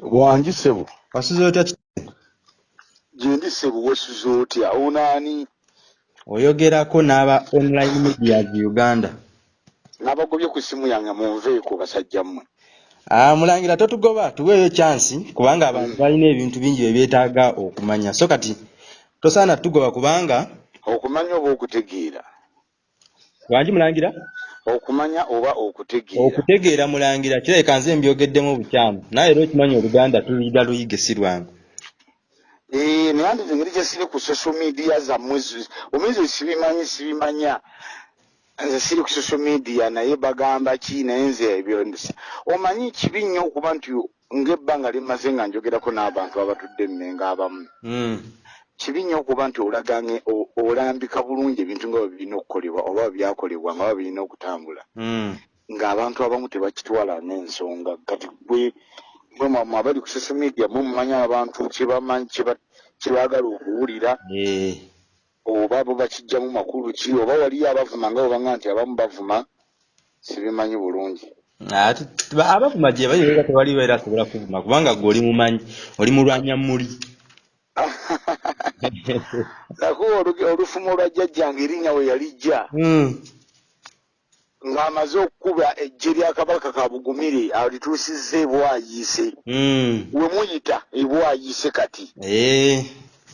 bwangi ssebo wasuze otya ki- gyendi ssebo wasuze otya? Onaani oyogerako n'aba online medias uganda. N'abagobye ku ssimu yange munveeko basajja mmwe. Ah, mulangira totugoba tuweeyo chansi kubanga abantu balina ebintu bingi bye beetaaga okumanya. So kati tosaana tugoba kubanga okumanya oba okutegeera? Wangi mulangira okumanya oba okutegeera. Okutegeera mulangira kirabika nze mbyogeddemu obukyamu naye era okimanyi oluganda tuliira luyige si lwangu. Naye andi engeri gye siri ku social media zammwe zi- omuyizi sibimanyi sibimanya. Nze siri ku social media naye bagamba ki naye nze ebyo omanyi kibi nnyo okuba nti ng'ebbanga limaze nga njogerako n'abantu abatudde emmenga abamu. Mm. Kibi nnyo okuba nti olambika bulungi ebintu nga bwe birina okukolebwa oba byakolebwa nga bwe birina okutambula. Mm. ng'abantu abamu tebakitwala n'ensonga. Kati gwe gwe mwamwe abali ku social media mumanyi abantu kyebamanyi kyeba- kyebaagala okuwulira. Eh. oba bo bakijjamu makulu ki? Oba waliyo abavuma nga bwebanga nti abamu bavuma sibimanyi bulungi. Abavuma gye bali era tewaliwo era asobola kuvuma kubanga gwe oli mumanyi oli mulwanya muli oluge- olufumo lwa jjajjange erinnya we yalijja Mm. ng'amaze okukuba ejje lya kabaka ka bugumire alituusizza ebwayiise Mm. we muyita ebwayiise kati Eh.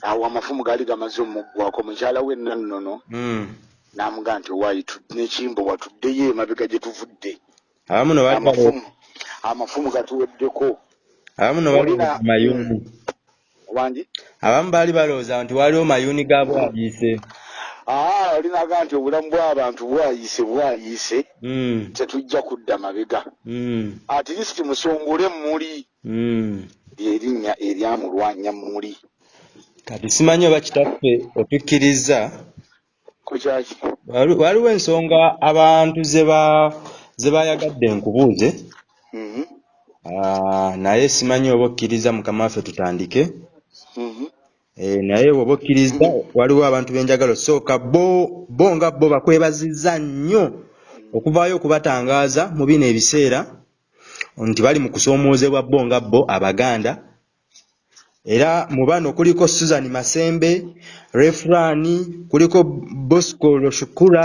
awo amafumu gaali gamaze omuggwako mukyala we nannono Mm. n'amugaa nti owaayi n'ekimbo watuddeyo emabega gye tuvudde amafumu gatuweddeko abamu no balowooza Olina- mayuuni wangi abamu baali balowooza nti waliwo mayuuni ga bwayiise aa olinaga nti obulamu bw'abantu bwayiise bwayiise Mm. tetujja kudda mabega. Mm. at least musongole muli lyerinnya eryamulwanya muli kati simanyi oba kitaffe otukkiriza? Ku kyaki? Wali- waliwo ensonga abantu ze ba- ze bayagadde nkubuuze. Mhm, Ah, naye simanyi oba okkiriza mukama waffe tutandike naye oba okkiriza waliwo abantu benjagala osooka bo bo nga bo bakwebazizza nnyo okuvaayo okubatangaaza mu bino ebiseera nti bali mu kusoomoozebwa bo nga bo abaganda. Era mu bano kuliko susan masembe refrani kuliko bosco loshukura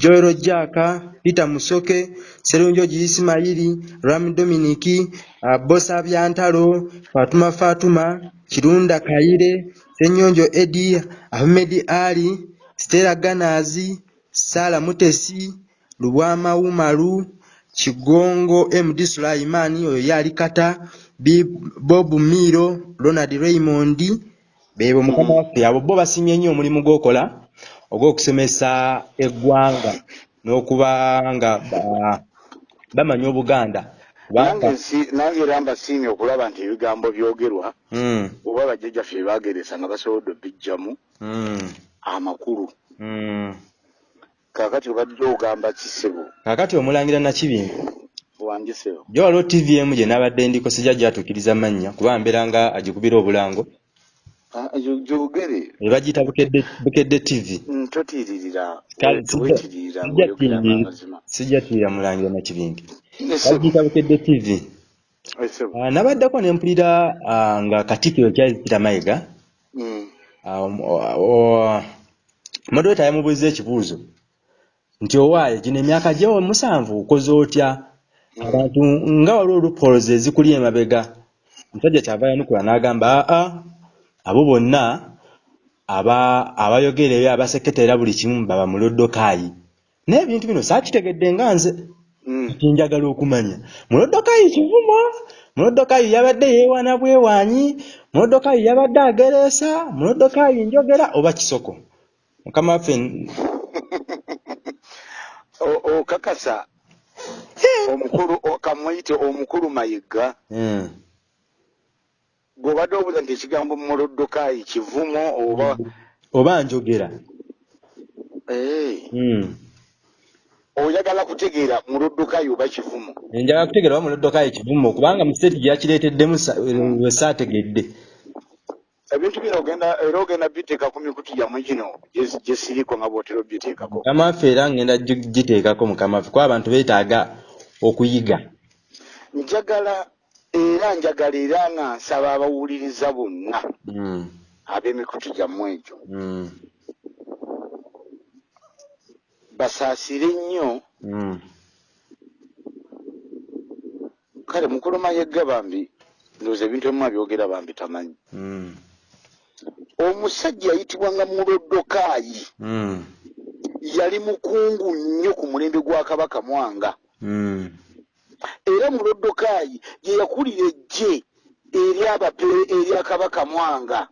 joero jaka peter musoke serunjogi isimayiri ram dominiki uh, bosa byantalo fatuma fatuma kirunda kayire senyonjo edi ahmed ali stella ganazi sala mutesi lubwama umaru kigongo md sulaimani oyo yali kata bob miro ronald raymond bebo mukama waffe abo bo basimye nnyo omulimu gw'okola ogw'okusomesa eggwanga n'okuba nga ba- bamanya obuganda nange era mbasiimye okulaba nti ebigambo byogerwa Mm, oba bajjajjaffe bebageresa nga basobodde obijjamu mm, amakulu. Mm. kaakati obadde ogamba kisebo. Kaakati omulangira nakibingi wangisebo gye waliwo tvm gye nabadde ndiko sijja gyatuukiriza mannya kuba mbeera nga agikubira obulango. Gyogere. Ne bagiyita bukedde bukedde tv totiiririra. Kale, wetiiririra sijja ngaoyogeranga tiirira- amazima. sijja tiirira mulangira nakibingi bagiyita bukedde tv. Ah, nabaddeko ne mpulira ah, nga katikkiro charles peter mayiga. Mm, ah, moderator yamubuuza ekibuuzo nti owaaye gino emyaka gyewo musanvu okoze otya? Abantu nga waliwo olupoloza ezikuli emabega. Omusajja kyava yanukula n'agamba aa abo bonna aba abayogera ebyo abaseketa era buli kimu baba mu loddokaayi naye ebintu bino saakitegedde nga nze mm. kinjagala okumanya mulodokaayi kivumo mulodokaayi yabadde yeewaana bwewaanyi mulodokaayi yabadde agereesa mulodokaayi njogera oba kisoko mukama waffe okakasa omukulu kamuyite omukulu mayiga Mm. gweobadde obuuza nti ekigambo mulodokaayi kivumo oba oba njogera Eh, Mm. Oyagala kutegeera mulodokaayi oba kivumo njagala kutegeera oba mulodokaayi kivumo kubanga mu siteeti gye yakireeteddemu we saategedde. Ebintu bino ogenda era ogenda biteeka ku mikutu yammwe gino gye- gye siriko nga bwotera obiteekako. Mukama waffe era ngenda giteekako mukama waffe kuba abantu beetaaga okuyiga. Njagala era njagala era nga nsaba abawuliriza bonna Mm. ab'emikutu gyammwe egyo. Mm. Basaasire nnyo. Mm. kale mukuluma yegga bambi ndowooza ebintu ebimu abyogera bambi tamanyi. Mm. omusajja yayitibwanga mulodokaayi Mm. yali mukungu nnyo ku mulembe gwa kabaka mwanga. Era mulodokaayi ye yakulira ejje eryabapere erya kabaka mwanga.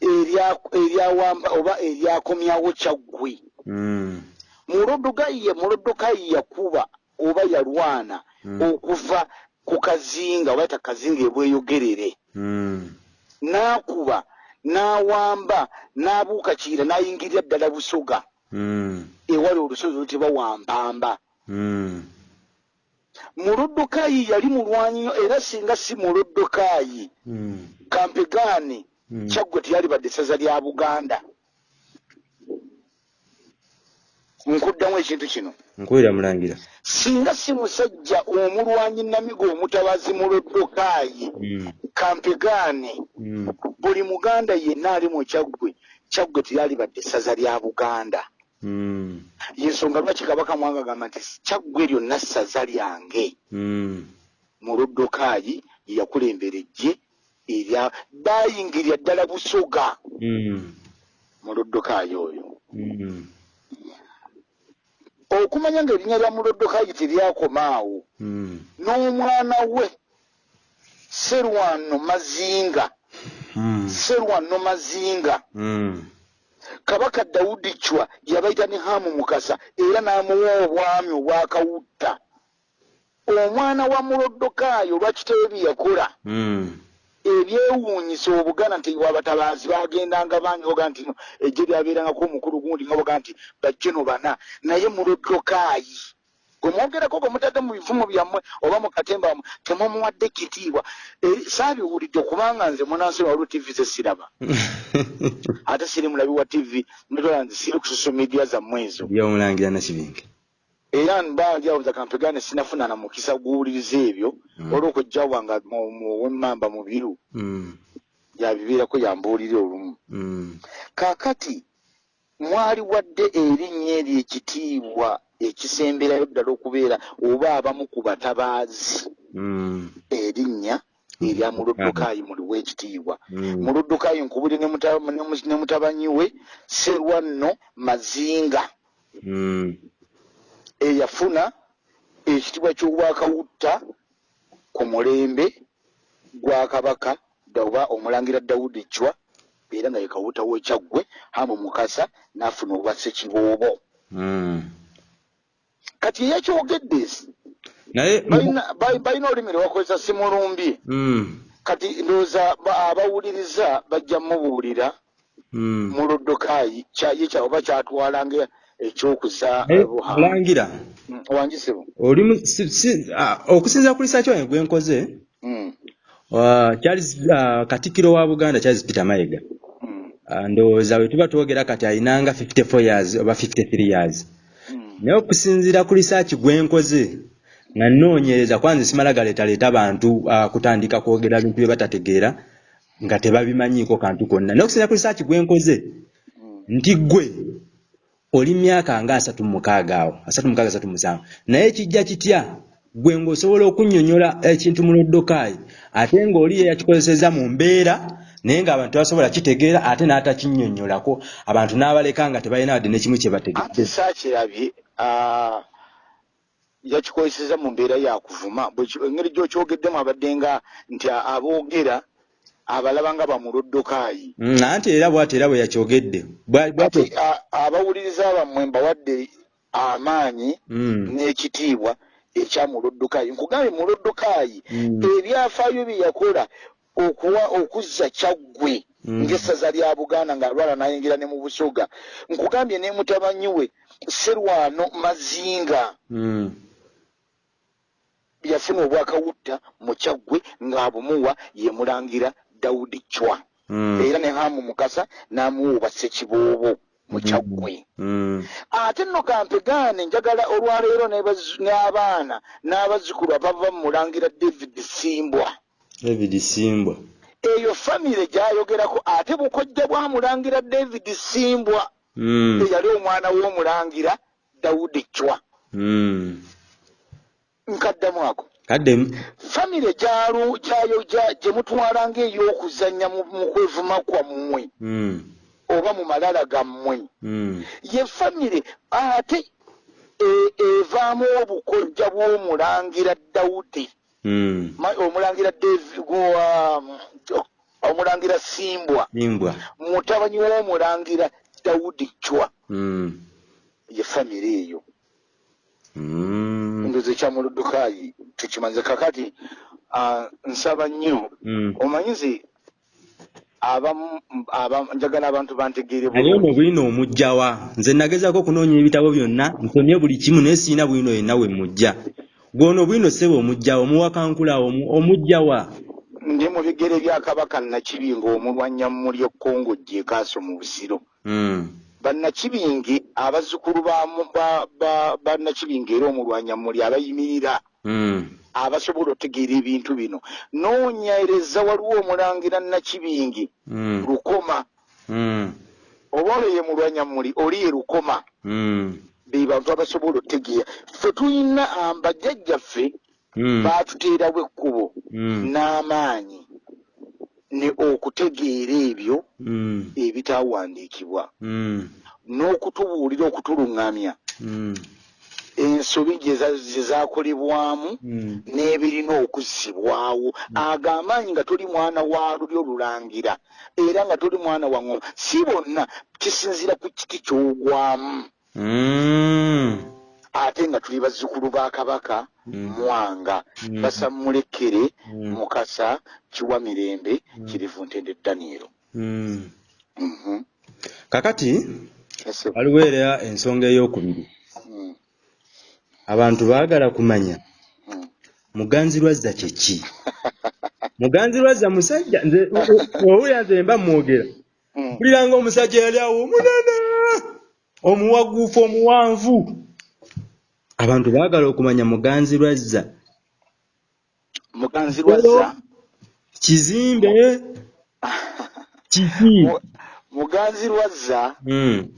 Erya- eryawamba oba eryakomyawo kyaggwe Mm. mulodokaayi ye mulodokaayi yakuba oba yalwana Mm. okuva ku kazinga oba ta kazinga ebweyogerere Mm. n'akuba n'awamba n'abuuka kiira n'ayingirira ddala busoga Mm. ewali olusozi olutibwa wampamba Mm. mulodokaayi yali mulwanyi nnyo era singa si mulodokaayi Mm. kampegaani Mm. kyaggwe teyalibadde essaza lya buganda nkuddamu ekintu kino nkuwulira mulangira singa si musajja omulwanyi namigo omutabazi mulodokaayi Mm. kampegaani Mm. buli muganda yenna ali mu kyaggwe kyaggwe teyalibadde essaza lya buganda Mm. yensonga lwaki kabaka mwanga agamba nti kyaggwe lyonna ssaza lyange Mm. mulodokaayi ye yakulembera ejje erya bayingirira ddala busoga Mm. mulodokaayi oyo Mm. Okumanya ng'erinnya lya mulodokaayi teryakoma awo Mm. n'omwana we serwano mazinga Mm. serwano mazinga Mm. kabaka dawudi cwa yabayita ne hamu mukasa era n'amuwa obwami obwakawutta omwana wa mulodokaayi olwakitewe bye yakola Mm. Ebyewuunyisa obuganda nti wabatabaazi bagendanga bangi oga nti no ejje lyabeerangako omukulu gundi nga boga nti bajjeno bana naye mulodokaayi gwe mwogerako gwe mutadde mu bivumo byammwe oba mu katemba wammwe temumuwadde kitiibwa. Eh, saabiwulidde kubanga nze munansoma waliwo tivi ze siraba. Ate siri mulabi wa tivi netola nze siri ku social media zammwe ezo. Byomulangira nakibinge era mbanjawuza kampegane sinafuna na mukisa guwuliriza ebyo Mm. olw'okujjawanga owemmamba mu biru Mm. yabibeerako yambuulire olumu Mm. kaakati mwali wadde erinnya eryo ekitiibwa ekisemberayo ddala okubeera oba abamu ku batabaazi Mm. erinnya erya muludukaayi muliwo ekitiibwa Mm. muludukaayi nkubuli ne muta- ne mu- ne mutabanyi we serwanno mazinga Mm. Eyafuna ekitiibwa ky'obwakawutta ku mulembe gwa kabaka oba omulangira dawudi cwa era nga ye kawuta w'ekyaggwe hamu mukasa n'afuna obwa ssekiboobo Mm. kati eyakyogedde naye balina- ba- balina olulimi lwe bakozesa simulumbye Mm. kati ndowooza ba- abawuliriza bajja mubuulira Mm. mulodokaayi kyaye kya oba kyatwalanga mulangira wanjisibu oli mu- si- si- ah, okusinziira ku lisaaki wange gwe nkoze Mm, ah, Charles ah, katikkiro wa buganda charles peter mayiga. Mm, Ah, ndowooza bwe tuba twogera kati alinanga 54 years oba 53 years. Mm. naye okusinziira ku lisaaki gwe nkoze nga nnoonyereza kwanza simala galeetaleeta abantu ah, kutandika kwogera bintu bye batategeera nga tebabimanyiiko kantu konna. Naye okusinziira ku lisaaki gwe nkoze nti gwe oli myaka nga asatu mu mukaaga awo asatu mukaaga asatu musanvu. Naye kijja kitya? Gwe ng'osobola okunnyonnyola ekintu mu loddokaayi ate ng'oli ye yakikozeseza mu mbeera naye ng'abantu tebasobola kitegeera ate n'atakinnyonnyolako. Abantu n'abaleka nga tebalina wadde n'ekimu kye ate bategedde saakirabye yakikozeseza mu mbeera yakuvuma engeri gyokyogeddemu abadde nga nti aboogera abalaba nga bamulodokaayi Mm, anti era bw'ati era bwe yakyogedde abawuliriza bammwe mbawadde amaanyi Mm, n'ekitiibwa ekya mulodokaayi nkugambye mulodokaayi Mm. ebyafaayo bye yakola okuwa okuzza kyaggwe ng'essaza lya buganda ng'alwala n'ayingira ne mu busoga. Nkugambye ne mutabanyi we serwano mazinga. Yafuna obwakawutta mu kyaggwe ng'abumuwa ye mulangira dawudi cwa mm, era ne hamu mukasa n'amuwa obwa ssekiboobo mukyaggwe Mm. ate nno kampegaane njagala olwaleero n'abaana n'abazzukulu abava mu mulangira david simbwa. David simbwa. Eyo famire gyayogerako ate bukojja bwa mulangira david simbwa. Mm. eyali omwana w'omulangira dawudi cwa Mm. nkaddamu ako famire gyalu gyayo gya- gye mutwala ng'ey'okuzannya mu kwevuma kwammwe Mm. oba mu malala gammwe Mm. ye famire ate e- evaamu obukojja bw'omulangira dawudi Mm. Ma- omulangira gwa- omulangira simbwa mutabani w'omulangira dawudi cwa Mm. ye famire eyo Mm. ndoze kyamuludukayi tukimanze kakati ah, nsaba nnyo. Mm. omanyize abamu aba- njagala abantu bantegeere naye ono bwino omugjawa nze nagezaako okunoonya ebitabo byonna nsomye buli kimu naye siina bwino yenna we mujja. Gwono bwino sebe omugjawa omuwakankula omu- omugjawa ndi mu bigere bya kabaka nakibinga omulwanyammuli ekkongo gyekaaso mu busiro Bannakibingi abazzukulu ba- bannakibingi era omulwanyammuli abayimirira. Mm. abasobola otegeera ebintu bino. Noonyereza waliwo omulangira nakibingi Mm. lukoma. Mm. oba olwo ye mulwanyammuli oli ye lukoma. Be bantu abasobola otegeera. Ffe tulina bajjajjaffe Mm. baatuteerawo ekkubo. N'amaanyi ne okutegeera ebyo Mm. ebitaawandiikibwa Mm. n'okutubuulira okutuluŋŋamya Mm. ensobi gye za- gye zaakolebwamu Mm. n'ebirina okuzzibwawo ago amaanyi nga toli mwana wa lulyo lulangira era nga toli mwana wa ŋoma si bonna kisinziira ku kiti ky'ogwamu Mm. Ate nga tuli bazzukulu ba kabaka Mm. mwanga Mm. basammulekere Mm. mukasa kiwa mirembe kirivu ntende danielo Mm. Mhm. kakati waliwo era ensonga ey'okubiri abantu baagala kumanya muganzirwazza kye ki muganzirwazza musajja nze owulira nze mba mwogera mpulira ng'omusajja yali awo omunene omuwaguufu omuwanvu abantu baagala okumanya muganzirwazza muganzi lwazza? Kizimbe kiki Mu- muganzi lwazza? Mm,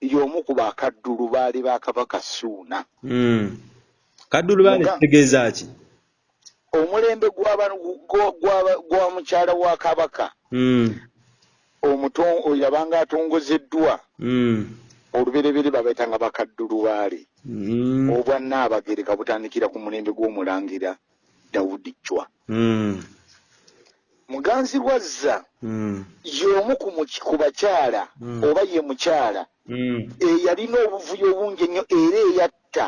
y'omu ku bakaddulu baali ba kabaka suuna. Mm. kaddulu Muga- kitegeeza ki? Omulembe gwa- mukyala wa kabaka. Mm, omuto- oyo abanga atongozeddwa olubereberye babaitanga bakaddulu baali mm, obwannaabagereka butandikira ku mulembe gw'omulangira dawudi cwa mm, muganzi lwazza mm, y'omu ku bakyala Mm. oba ye mukyala mm, eyalina obuvuyo bungi ennyo era eyatta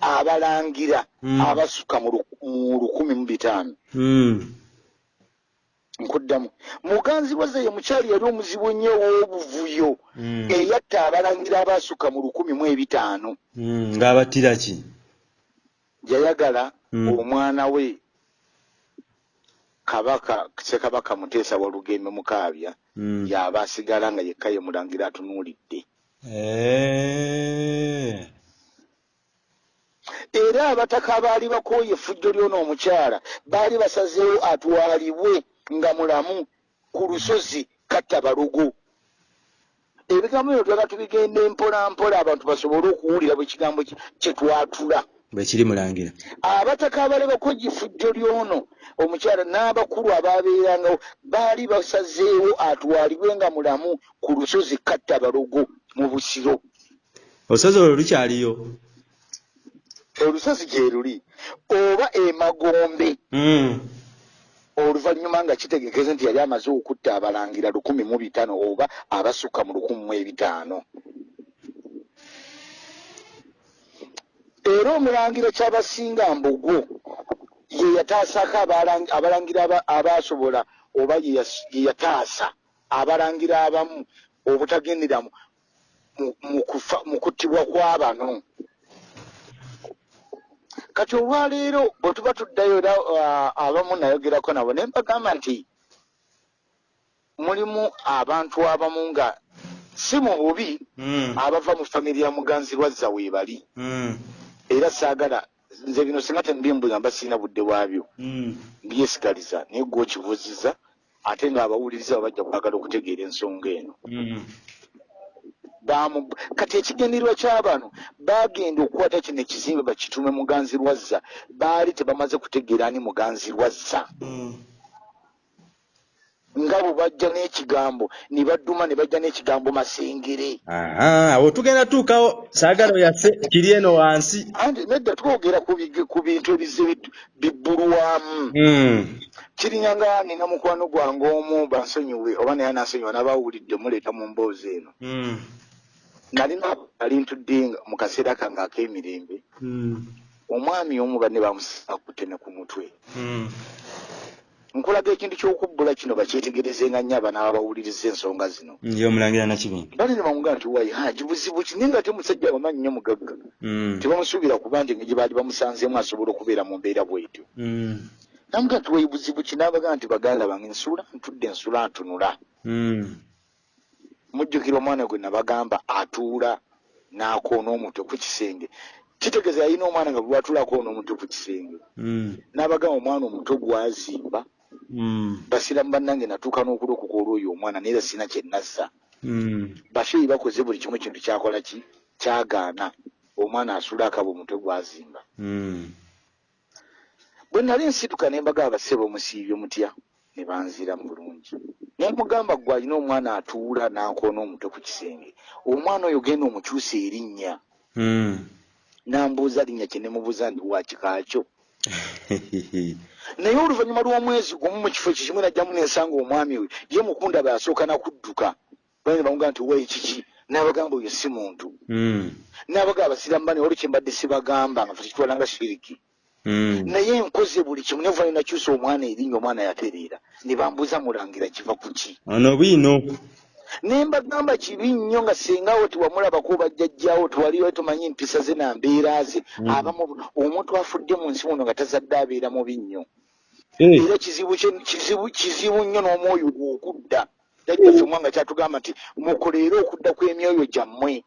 abalangira Mm. abasuka mu lukumi mu bitaano. Mm. Nkuddamu muganzi lwazza ye mukyala yali omuzibu ennyo ow'obuvuyo Mm. eyatta abalangira abasuka mu lukumi mu ebitaano Mm, ng'abattira ki yayagala Mm. omwana we kabaka ssekabaka muteesa wa lugembe mukaabya yaba asigala nga yekka ye mulangira atunuulidde Eh. era abataka abaali bakooye effujjo ly'ono omukyala baali basazeewo atwalibwe nga mulamu ku lusozi katta balugo ebigambo bino twala tubigenda empola mpola abantu basobole okuwulira bwe kigambo ki- kye twatula. Bwe kiri mulangira abataka abaali bakooye effujjo ly'ono omukyala n'abakulu abaabeerangawo baali basazeewo atwalibwe nga mulamu ku lusozi katta balugo mu busiro. Olusozi olwo lukyaliyo? Olusozi gye luli oba emagombe Mm. Oluvannyuma nga kitegekeze nti yali amaze okutta abalangira lukumi mu bitaano oba abasukka mu lukumi mu ebitaano. Era omulangira kyabasinga mbogo ye yataasako abalang- abalangira aba- abaasobola oba ye yataasa abalangira abamu obutagendera mu- kuttibwa kw'abano kati olwaleero bwe tuba tuddayo era ah, abamu nayogerako nabo ne mbagamba nti mulimu abantu abamu nga si mu bubi Mm. abava mu famire ya muganzi lwazza weebali Mm. era saagala nze bino singa tembimbugamba sirina budde bwabyo. Mbyesigaliza naye gwe okibuuziza ate ng'abawuliriza bajja kwagala okutegeera ensonga eno kati ekigendererwa ky'abano bagenda okukwata kino ekizimbe bakitume muganzi lwazza baali tebamaze kutegeera ani muganzi lwazza Mm. nga bwe bajja n'ekigambo ne badduma ne bajja n'ekigambo masengere awo tugenda tuukawo saagala oyaffe kiri eno wansi anti nedda twogera ku bintu ebize bibbulwamu Mm. kirinya nga nina mukwano gwange omu bansonyiwe oba naye anansonyiwa n'abawulidde muleeta mu mboozi eno Mm. Nalina ali ntudde mu kaseera kange ak'emirembe Mm. omwami omu banne bamusisa kutene ku mutwe Mm. nkulaga ekintu ky'okubbula kino bakyetegerezenga nnyo abana abawuliriza ensonga zino ye omulangira nakibingi bali ne bamugamba nti wayi haji buzibu ki naye nga ate musajja wamanyi nnyo mugagga Mm. tebamusuubira kuba nti engeri baali bamusanzeemu asobola okubeera mu mbeera bwetyo Mm. namuga nti wayi buzibu ki n'abagamba nti baganda bange nsula ntudde nsula ntunula. Mujjukira omwana gwe nabagamba atuula n'akoona omutwe ku kisenge. Kitegeeza yalina omwana nga bwe watuula akoona omutwe ku kisenge. Mm. n'abagamba omwana omutwe gwazimba. Mm. basiramu bannange natuuka n'okulokoka olwoyo omwana naye era sina kye nazza Mm. basheeyi bakoze buli kimu kintu kyakola ki? Kyagaana. Omwana asula akaba omutwe gwazimba. Bwe nali nsituka ne mbagamba basebe omusiibye mutya ne banziramu bulungi. Naye mugamba gwe alina omwana atuula n'akoona omutwe ku kisenge. Omwana oyo genda omukyusa erinnya. Mm. nambuuza linnya kye nemubuuza nti wakikaakyo naye oluvannyuma lw'omwezi gumu mu kifo ekyo kimu najjamu nensanga omwami we ye mukunda bwe asooka nakudduka bane bamugamba nti wayi kiki? N'abagamba oyo si muntu. Mm. n'abagamba basiramu bane olwo kyembadde sibagamba nga tukitwala nga shiriki. Mm. naye nkoze buli kimu nevuba nakyusa omwana erinnya omwana yatereera ne bambuuza mulangira kiva ku ki? Ono bwino. Ne mbagamba kibi nnyo nga sengawo tiwamulabako bajjajjawo tewaliwo tomanyi empisa ze na mbeera ze. Mm. abamu omuntu afudde mu nsi muno nga tazadde abeera mubi nnyo. Eh. era kizibu kizibu kizibu nnyo n'omwoyo gwe okudda jajjaffe mwanga kyatugamba nti mukoleere okudda kw'emyoyo gyammwe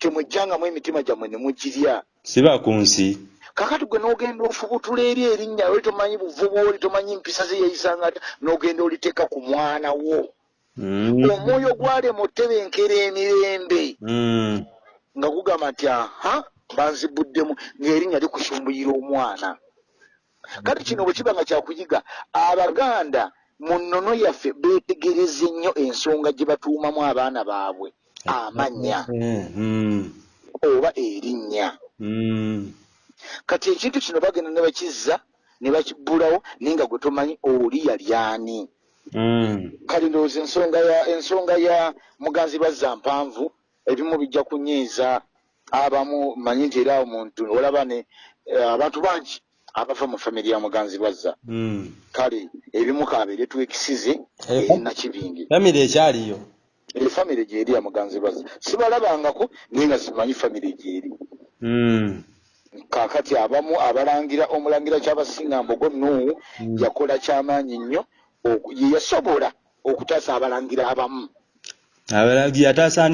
temujjangamu emitima gyammwe ne mugirya. Siba ku nsi kakati gwe n'ogenda ofubutula eri erinnya oli tomanyi buvubu oli tomanyi mpisa ze yayisanga ata n'ogenda oliteeka ku mwana wo Mm. omwoyo gwalema otebenkera emirembe Mm. nga gugamba nti aha banzibuddemu ng'erinnya likusumbuyira omwana kati kino bwe kiba nga kyakuyiga abaganda mu nnono yaffe beetegereze nnyo ensonga gye batuumamu abaana baabwe amannya Eh, mm. oba erinnya Mm. Kati ekintu kino bagenda ne bakizza ne bakibbulawo naye nga gwe tomanyi oli yali ani. Mm. kale ndowooza ensonga ya ensonga ya muganzi lwazza mpanvu ebimu bijja kunyiiza. Abamu manyi nti era omuntu olaba ne eh, abantu bangi abava mu famiri ya muganzi lwazza Mm. kale ebimu kabeere twekisize Eh, eri nakibingi famire ekyaliyo? Efamire gyeri ya muganzi lwazza sibalabangako naye nga simanyi famire gyeri. Mm. Kaakati abamu abalangira omulangira kyabasinga mbogo nuwu Mm. yakola kyamaanyi nnyo oku- ye yasobola okutaasa abalangira abamu.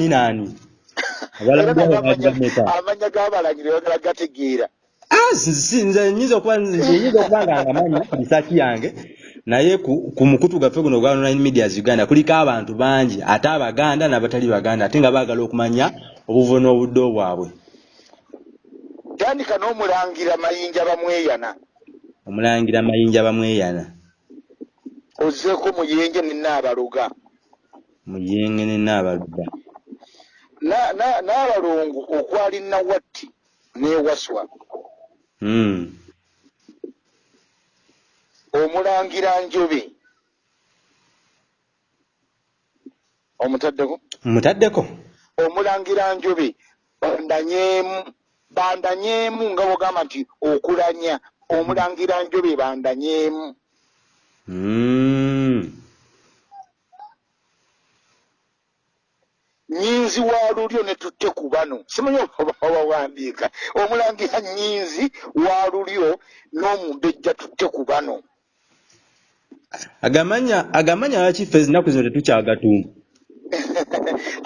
Naani? Abalagi abo n'amanya- bagameka amanya g'abalangira bagala gategeera. Ah, nze nyinza okuba nga ngamanyi risaaki yange. Naye ku, ku mukutu gwaffe guno gwa online medias uganda kuliko abantu bangi ate abaganda n'abatali baganda ate nga baagala okumanya obuvo n'obudde bwabwe tandika n'omulangira mayinja bamweyana omulangira mayinja bamweyana ozzeeko muyenje nenaabaloga muyenge ne naabaluga Na- na- okwali nawatti n'ewaswa mm. omulangira njobe. Omutaddeko? Mutaddeko omulangira njobe bandanyeemu bandanyeemu nga bwogamba nti okulanya omulangira njobe bandanyeemu mm. nyinzi wa lulyo ne tutte ku bano. Simanyi oba wawandiika omulangira nyinzi wa lulyo n'omumbejja tutte ku bano. Agamanya agamanya lwaki ffe ezinaku zino tetukyagatuuma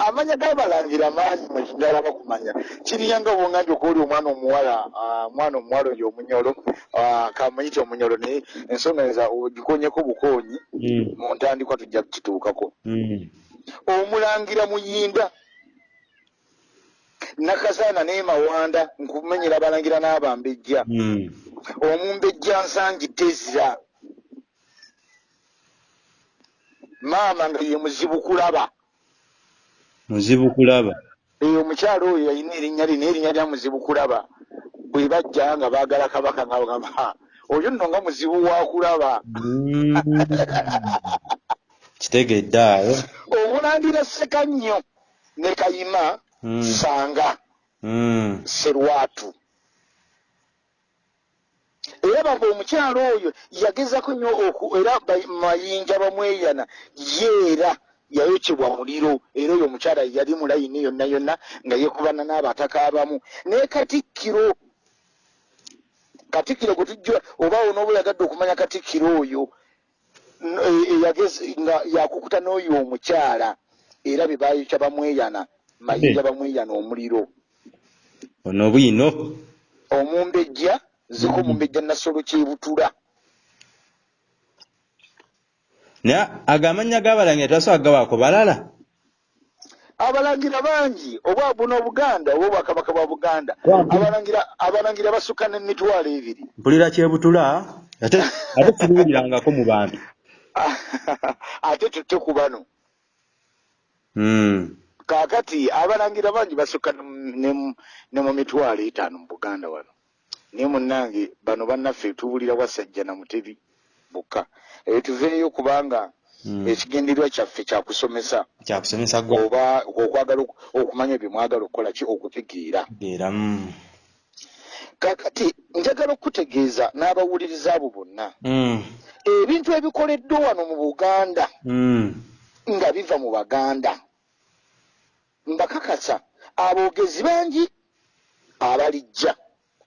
amanya gabalangira maanyi mwekiddala bakumanya kiriyanga bwongambye okuoli omwana omuwala ah, omwana omuwala oyo omunyolo ah, kamuyite omunyolo naye ensonga eza ogikonyeko bukonyi Mm. mu ntandikwa tujja kukituukako Mm. omulangira muyinda nakasaana naye mawanda nkumenyera abalangira n'abambejja Mm. omumbejja nsangi tezira maama nga ye muzibu kulaba muzibu kulaba eyo omukyalo oyo yalina erinnya lino erinnya lya muzibu kulaba bwe bajja nga baagala kabaka nga bagamba "Ha, oyo nno nga muzibu wa kulaba. Mm. kitegedde awo. Omulangira seka nnyo ne kayima Mm. sanga. Mm. serwatu. Era bamba omukyalo oyo yagezako nnyo oku- era ba- mayinja bamweyana yeera yayokyebwa muliro era oyo omukyala yali mulayini yonna yonna nga yekubana n'abataka abamu. Naye katikkiro katikkiro gwe tujja obaawo n'oba oyagadde okumanya katikkiro oyo n- e- nga yakukuta n'oyo omukyala era be bayokya bamweyana mayinja bamweyana omuliro. Ono bwino? Omumbejja ziko omumbejja nasolo kyebutula naye agamanya gabalangira tebasobola gawaako balala. Abalangira bangi obwa buno obuganda oba obwakabaka bwa buganda. Abalangira abalangira basukka n'emitwalo ebiri. Mpulira kyebutula ate siruwulirangako mu bantu. Ate tutte ku bano. Mm. kaakati abalangira bangi basukka ne mu- ne mu- ne mu mitwalo etaano mu buganda wano. Naye munnange bano bannaffe tuwulira wasajja na mutebi bukka eyo tuveeyo kubanga Mm. ekigendererwa kyaffe kyakusomesa kyakusomesa oba okwagala oku- okumanya bye mwagala okukola ki okutegeera era mm. kakati njagala okutegeeza n'abawuliriza abo bonna Mm. ebintu ebikoleddwa wano mu buganda Mm. nga biva mu baganda mbakakasa aboogezi bangi abalijja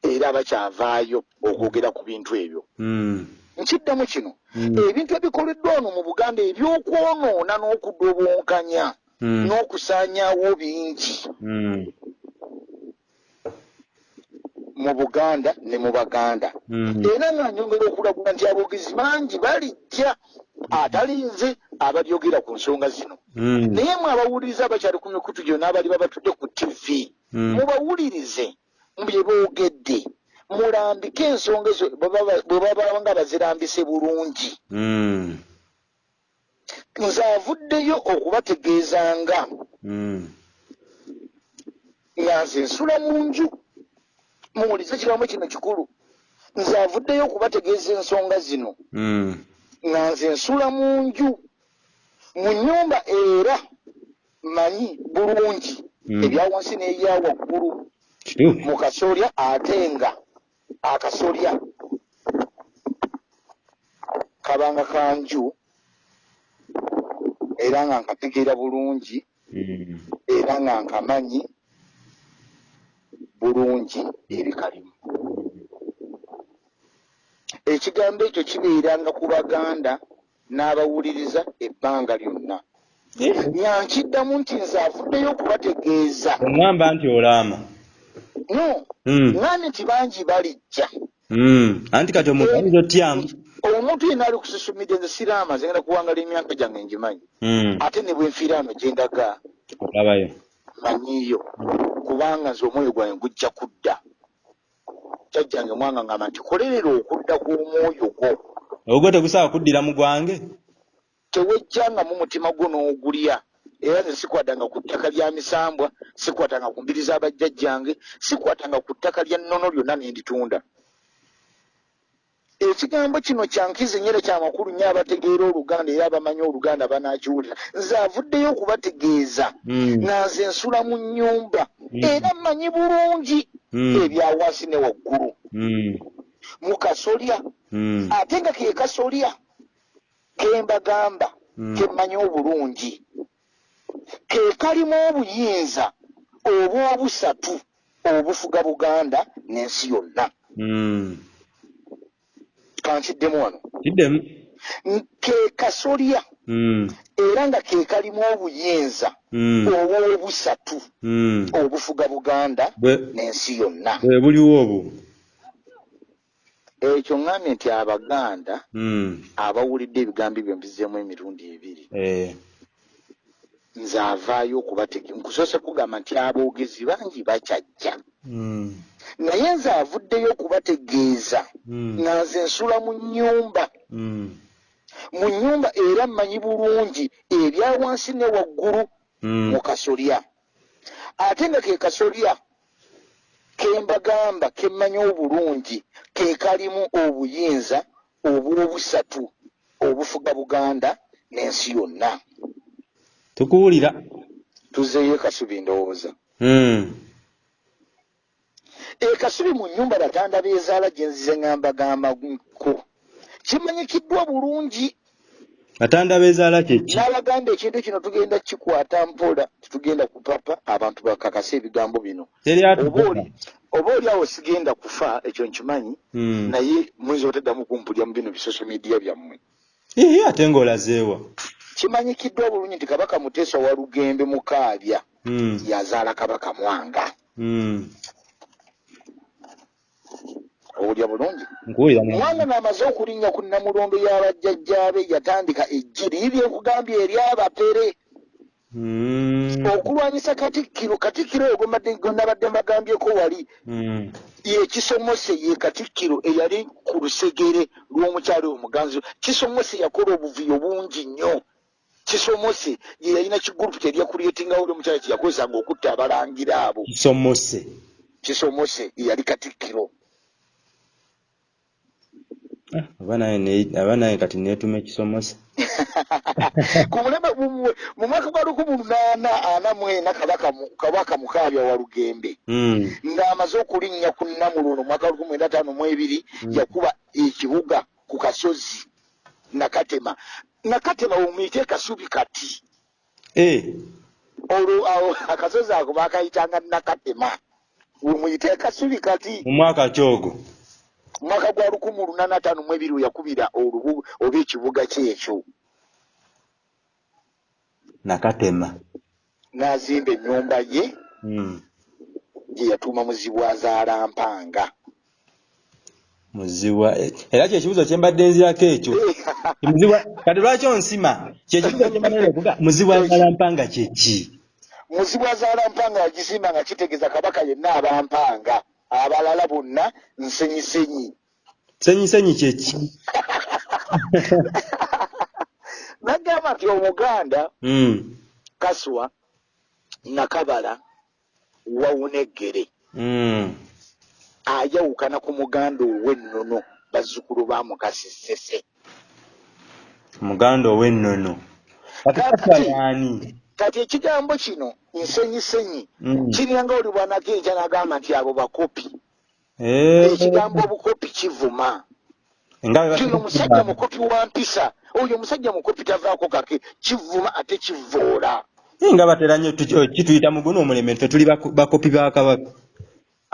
era abakyavaayo okwogera ku bintu ebyo. Nkiddamu kino Mm. ebintu ebikoleddwa wano mu buganda ebyokwonoona n'okudobonkanya Mm. n'okusaanyaawo bingi Mm. mu buganda ne mu baganda era nga nyongera okulagula nti aboogezi bangi balijja atali nze abalyogera ku nsonga zino naye mwe abawuliriza abakyali ku mikutu gyo n'abali babatudde ku tv Mm. mubawulirize bye boogedde mulambike ensonga ezo bwe baba- nga bazirambise bulungi Mm. nze avuddeyo okubategeezanga Mm. nga nze nsula mu nju muwulize kigambo kino kikulu nze avuddeyo okubategeeza ensonga zino Mm. nga nze nsula mu nju mu nnyumba era manyi bulungi Mm. ebya wansi n'ebya waggulu kituufu mu kasolya ate nga akasolya kabanga kanju era nga nkategeera bulungi Mm. era nga nkamanyi bulungi ebikalimu. Ekigambo ekyo kibeeranga ku baganda n'abawuliriza ebbanga lyonna. Nyankiddamu nti nze avuddeyo okubategeeza. Oŋŋamba nti olaama no. Mm. ngambye nti bangi balijja. Mm. anti kati omuntu ayinza otyamu omuntu yena ali media nze siraama zengenda kuwangala emyaka gyange ngimanyi. Mm. ate ne bwenfiira ano gyendaga olabayo manyiyo kubanga nze omwoyo gwange gujja kudda. Jjajjange mwanga ngamba nti kolerera okudda kw'omwoyo gwo. Ogwo tegusawa kuddira mu gwange? Tewejjangamu mutima gwo n'ogulya era nze sikwatanga ku ttaka lya misambwa sikwatanga ku mbiri z'abajjajjange sikwatanga ku ttaka lya nnono lyonna ne nditunda ekigambo kino kyankiza enyera kyamakulu nnyo abategeera oluganda era abamanyi oluganda banaakiwulira nze avuddeyo okubategeeza Mm. nga nze nsula mu nnyumba Mm. era mmanyi bulungi Mm. ebya wansi ne waggulu mu kasolya ate nga ke kasolya kembagamba Mm. kemmanyi obulungi ke kalimu obuyinza obwobusatu obufuga buganda n'ensi yonna. Mm. kankiddemu wano. Kiddemu. Ke kasolya. Mm. era nga ke kalimu obuyinza Mm. obwobusatu obufuga buganda n'ensi yonna. bwe buliwo obwo. Ekyo ŋŋambye nti abaganda abawulidde ebigambo ebyo mbizeemu emirundi ebiri. Eh. Nze avaayo okubatege nkusoose kugamba nti aboogezi bangi bakyajja Mm. naye nze avuddeyo okubategeeza Mm. nga nze nsula mu nnyumba Mm. mu nnyumba era mmanyi bulungi ebya wansi ne waggulu mu kasolya ate nga ke kasolya ke mbagamba ke mmanyi obulungi ke kalimu obuyinza obwobusatu obufuga buganda n'ensi yonna tukuwulira. Tuzeeyo kasubi ndowooza. Mm. ekasubi mu nnyumba batanda beezaala gye nzize ngambagambako kimanyikiddwa bulungi. Batanda beezaala kyeki n'abaganda ekintu kino tugenda kikwata mpola tetugenda kupapa abantu bakakasa ebigambo bino. Oba oli awo sigenda kufa ekyo nkimanyi Mm. naye muyinza otaddamu kumpulya mu bino bisosio media byammwe. Ate ng'olazeewa kimanyikiddwa bulungi nti kabaka muteesa wa lugembe mukaabya Mm. yazaala kabaka mwanga. Mm. owulya bulungi? Mwanga ng'amaze okulinnya ku namulondo y'abajjajjaabe yatandika ejjiri libye nkugambye eri abapere. Mm. okulwanyisa katikkiro katikkiro oyo gwe nabadde mbagambyeko wali. Yekisomose ye katikkiro eyali ku lusegere lw'omukyalo omuganzi. Kisomose yakola obuvuyo bungi nnyo kisomose ye yalina kigurupu kyerya kulyetingawo oli omukyalo kyeyakozesanga okutta abalangira abo. Kisomose. Kisomose ye yali katikkiro. Ah, aba naye kati neetuma ekisomose ku mulema gumwe mu mwaka gwa lukumi lunaana ana mu ena kabaka mu- kabaka mukaabya wa lugembe. Mm. ng'amaze okulinnya ku namuluno mwaka lukumi mwenda ataano mu ebiri yakuba ekibuga ku kasozi nakatema nakatema omuyite kasubi kati. Eh, olwo awo akasozi ako bakayitanga nakatema wemuyite kasubi kati. Mu mwaka kyogo. Omwaka gwa lukumi lunaana ataano mu ebiri yakubira olubu oba ekibuga kyekyo. Nakatema. N'azimba ennyumba ye. Mm. gye yatuuma muzibwazaala mpanga muzibwa eh, era kyekibuzo kyembadde nzirako ekyo. Muzibwa kati lwaki onsima? Kyekibuzo kyembadde okuga muzibwa zalampanga kyeki muzibwazaala mpanga yagizimba nga kitegeeza kabaka yenna abampanga. Abalala bonna nsenyisenyi. Senyisenyi kyeki nagamba nti omuganda Mm. kaswa nakabala wawuneggere Mm. Ayawukana ku muganda ow'ennono bazzukulu ba mukasisese omuganda ow'ennono kati kati ekigambo kino nsenyisenyi Mm. kiringa oli bwanakenkya nagamba nti abo bakopi. Eh, ekigambo obukopi kivuma. Kino omusajja mukopi wa mpisa oyo omusajja mukopi tavaako kake kivuma ate kivoola nga batera nnyo kituyita muguno omuleme ffe tuli bako- bakopi ba kabaka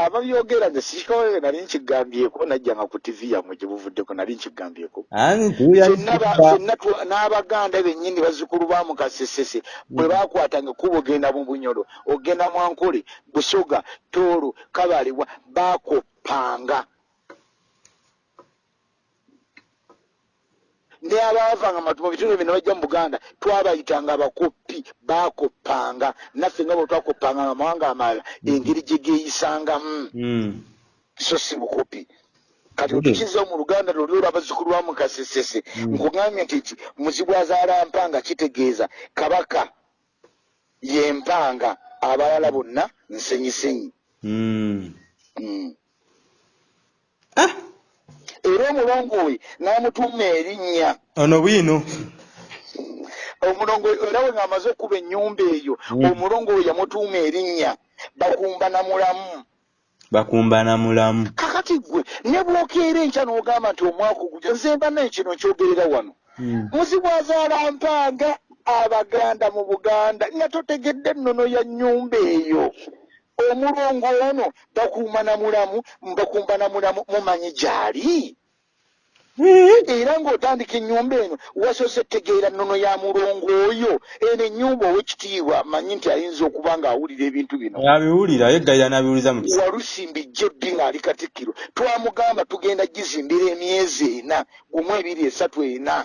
ababyogera nze sikikoe nali nkigambyeko najjanga ku tivi yammwe gye buvuddeko nali nkigambyeko. N'abaganda bennyini bazzukulu ba mukasesese bwe bakwatanga kuba ogenda mu bunyolo ogenda mwankole busoga toolo kabalibwa bakoppanga ne abaavanga matu mu bitundu bino bajja mu buganda twabayitanga abakopi bakoppanga. Naffe nga bwe twakoppanga amawanga amalala engeri gye geeyisangamu Mm. so si bukopi kati Mm. otukiza mu luganda luli olw'abazzukulu ba mukasesese nkugambye nti ki? Muzibu azaala mpanga kitegeeza. Kabaka ye mpanga abalala bonna nsenyisenyi. Mm. Mm. Ah, era omulongo we n'amutuuma erinnya. Ono bwino. Omulongo era we ng'amaze okuba ennyumba eyo Mm. omulongo we yamutuuma erinnya bakumba na mulamu. Bakumbana mulamu. Kakati gwe ne bwokeera enkya n'ogamba nti omwaka ogujja nze mba naye kino nkyogerera wano. Mm. muzibwazaala mpanga abaganda mu buganda nga totegedde ennono ya nnyumba eyo omulongo ono bakuuma na mulamu bakumba na mulamu mumanyi gyali? Era ng'otandika ennyumba eno wasoose tegeera nnono ya mulongo oyo eno ennyumba owekitiibwa manyi nti ayinza okuba ng'awulira ebintu bino. Abiwulira yeggayira n'abiwuliza mu walusimbi jjebbi ng'ali katikkiro. Twamugamba tugenda gizimbira emyezi ena gumu ebiri esatu ena